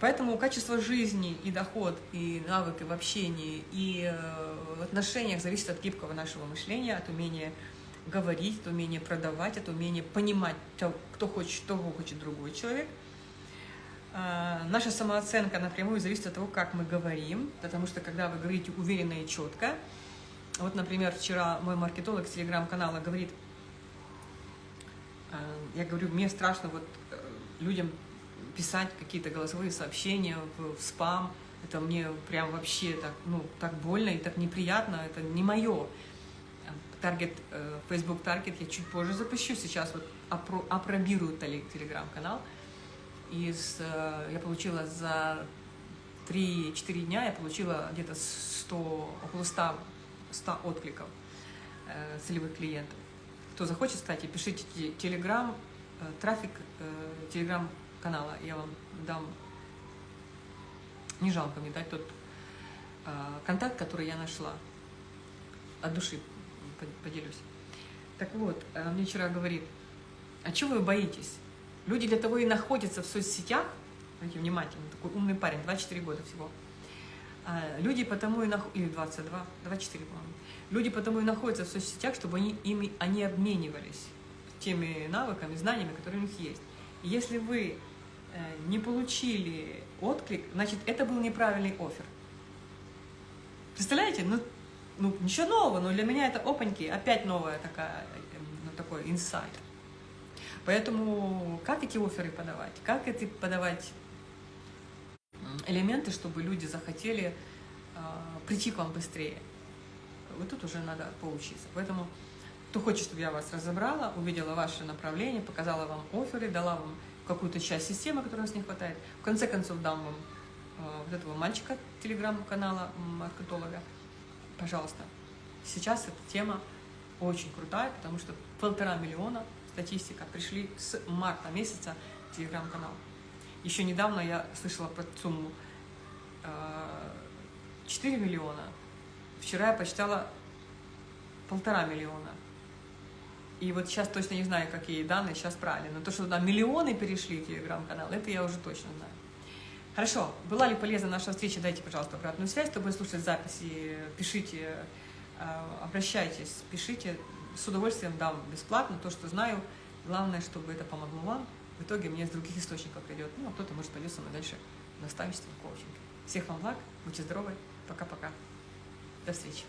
Поэтому качество жизни и доход, и навыки в общении, и э, в отношениях зависит от гибкого нашего мышления, от умения говорить, от умения продавать, от умения понимать, кто хочет, что хочет другой человек. А, наша самооценка напрямую зависит от того, как мы говорим, потому что когда вы говорите уверенно и четко, вот, например, вчера мой маркетолог с телеграм-канала говорит, а, я говорю, мне страшно вот людям писать какие-то голосовые сообщения в, в спам. Это мне прям вообще так, ну, так больно и так неприятно. Это не мое. Таргет, э, Facebook Target я чуть позже запущу. Сейчас вот опро, опробирую телеграм-канал. И с, э, я получила за 3-4 дня, я получила где-то 100, около 100, 100 откликов э, целевых клиентов. Кто захочет, кстати, пишите телеграм, трафик э, телеграм-канала. Я вам дам, не жалко мне дать тот э, контакт, который я нашла. От души поделюсь. Так вот, мне вчера говорит, а чего вы боитесь? Люди для того и находятся в соцсетях, смотрите, внимательно, такой умный парень, 24 года всего. Люди потому и находятся, или 22, 24, по-моему. Люди потому и находятся в соцсетях, чтобы они, ими, они обменивались теми навыками, знаниями, которые у них есть. Если вы э, не получили отклик, значит, это был неправильный офер. Представляете? Ну, ну, ничего нового, но для меня это опаньки, опять новая такая, ну, такой инсайт. Поэтому как эти оферы подавать? Как эти подавать элементы, чтобы люди захотели э, прийти к вам быстрее? Вот тут уже надо поучиться. Поэтому кто хочет, чтобы я вас разобрала, увидела ваше направление, показала вам оферы, дала вам какую-то часть системы, которой у вас не хватает. В конце концов, дам вам э, вот этого мальчика телеграм-канала маркетолога. Пожалуйста. Сейчас эта тема очень крутая, потому что полтора миллиона статистика пришли с марта месяца телеграм-канал. Еще недавно я слышала про сумму э, 4 миллиона. Вчера я почитала полтора миллиона. И вот сейчас точно не знаю, какие данные сейчас правильно. Но то, что туда миллионы перешли в телеграм-канал, это я уже точно знаю. Хорошо, была ли полезна наша встреча? Дайте, пожалуйста, обратную связь, чтобы слушать записи. Пишите, а, обращайтесь, пишите. С удовольствием дам бесплатно то, что знаю. Главное, чтобы это помогло вам. В итоге мне из других источников придет. Ну, а кто-то, может, пойдет со мной дальше наставничество, коучинг. Всех вам благ, будьте здоровы. Пока-пока. До встречи.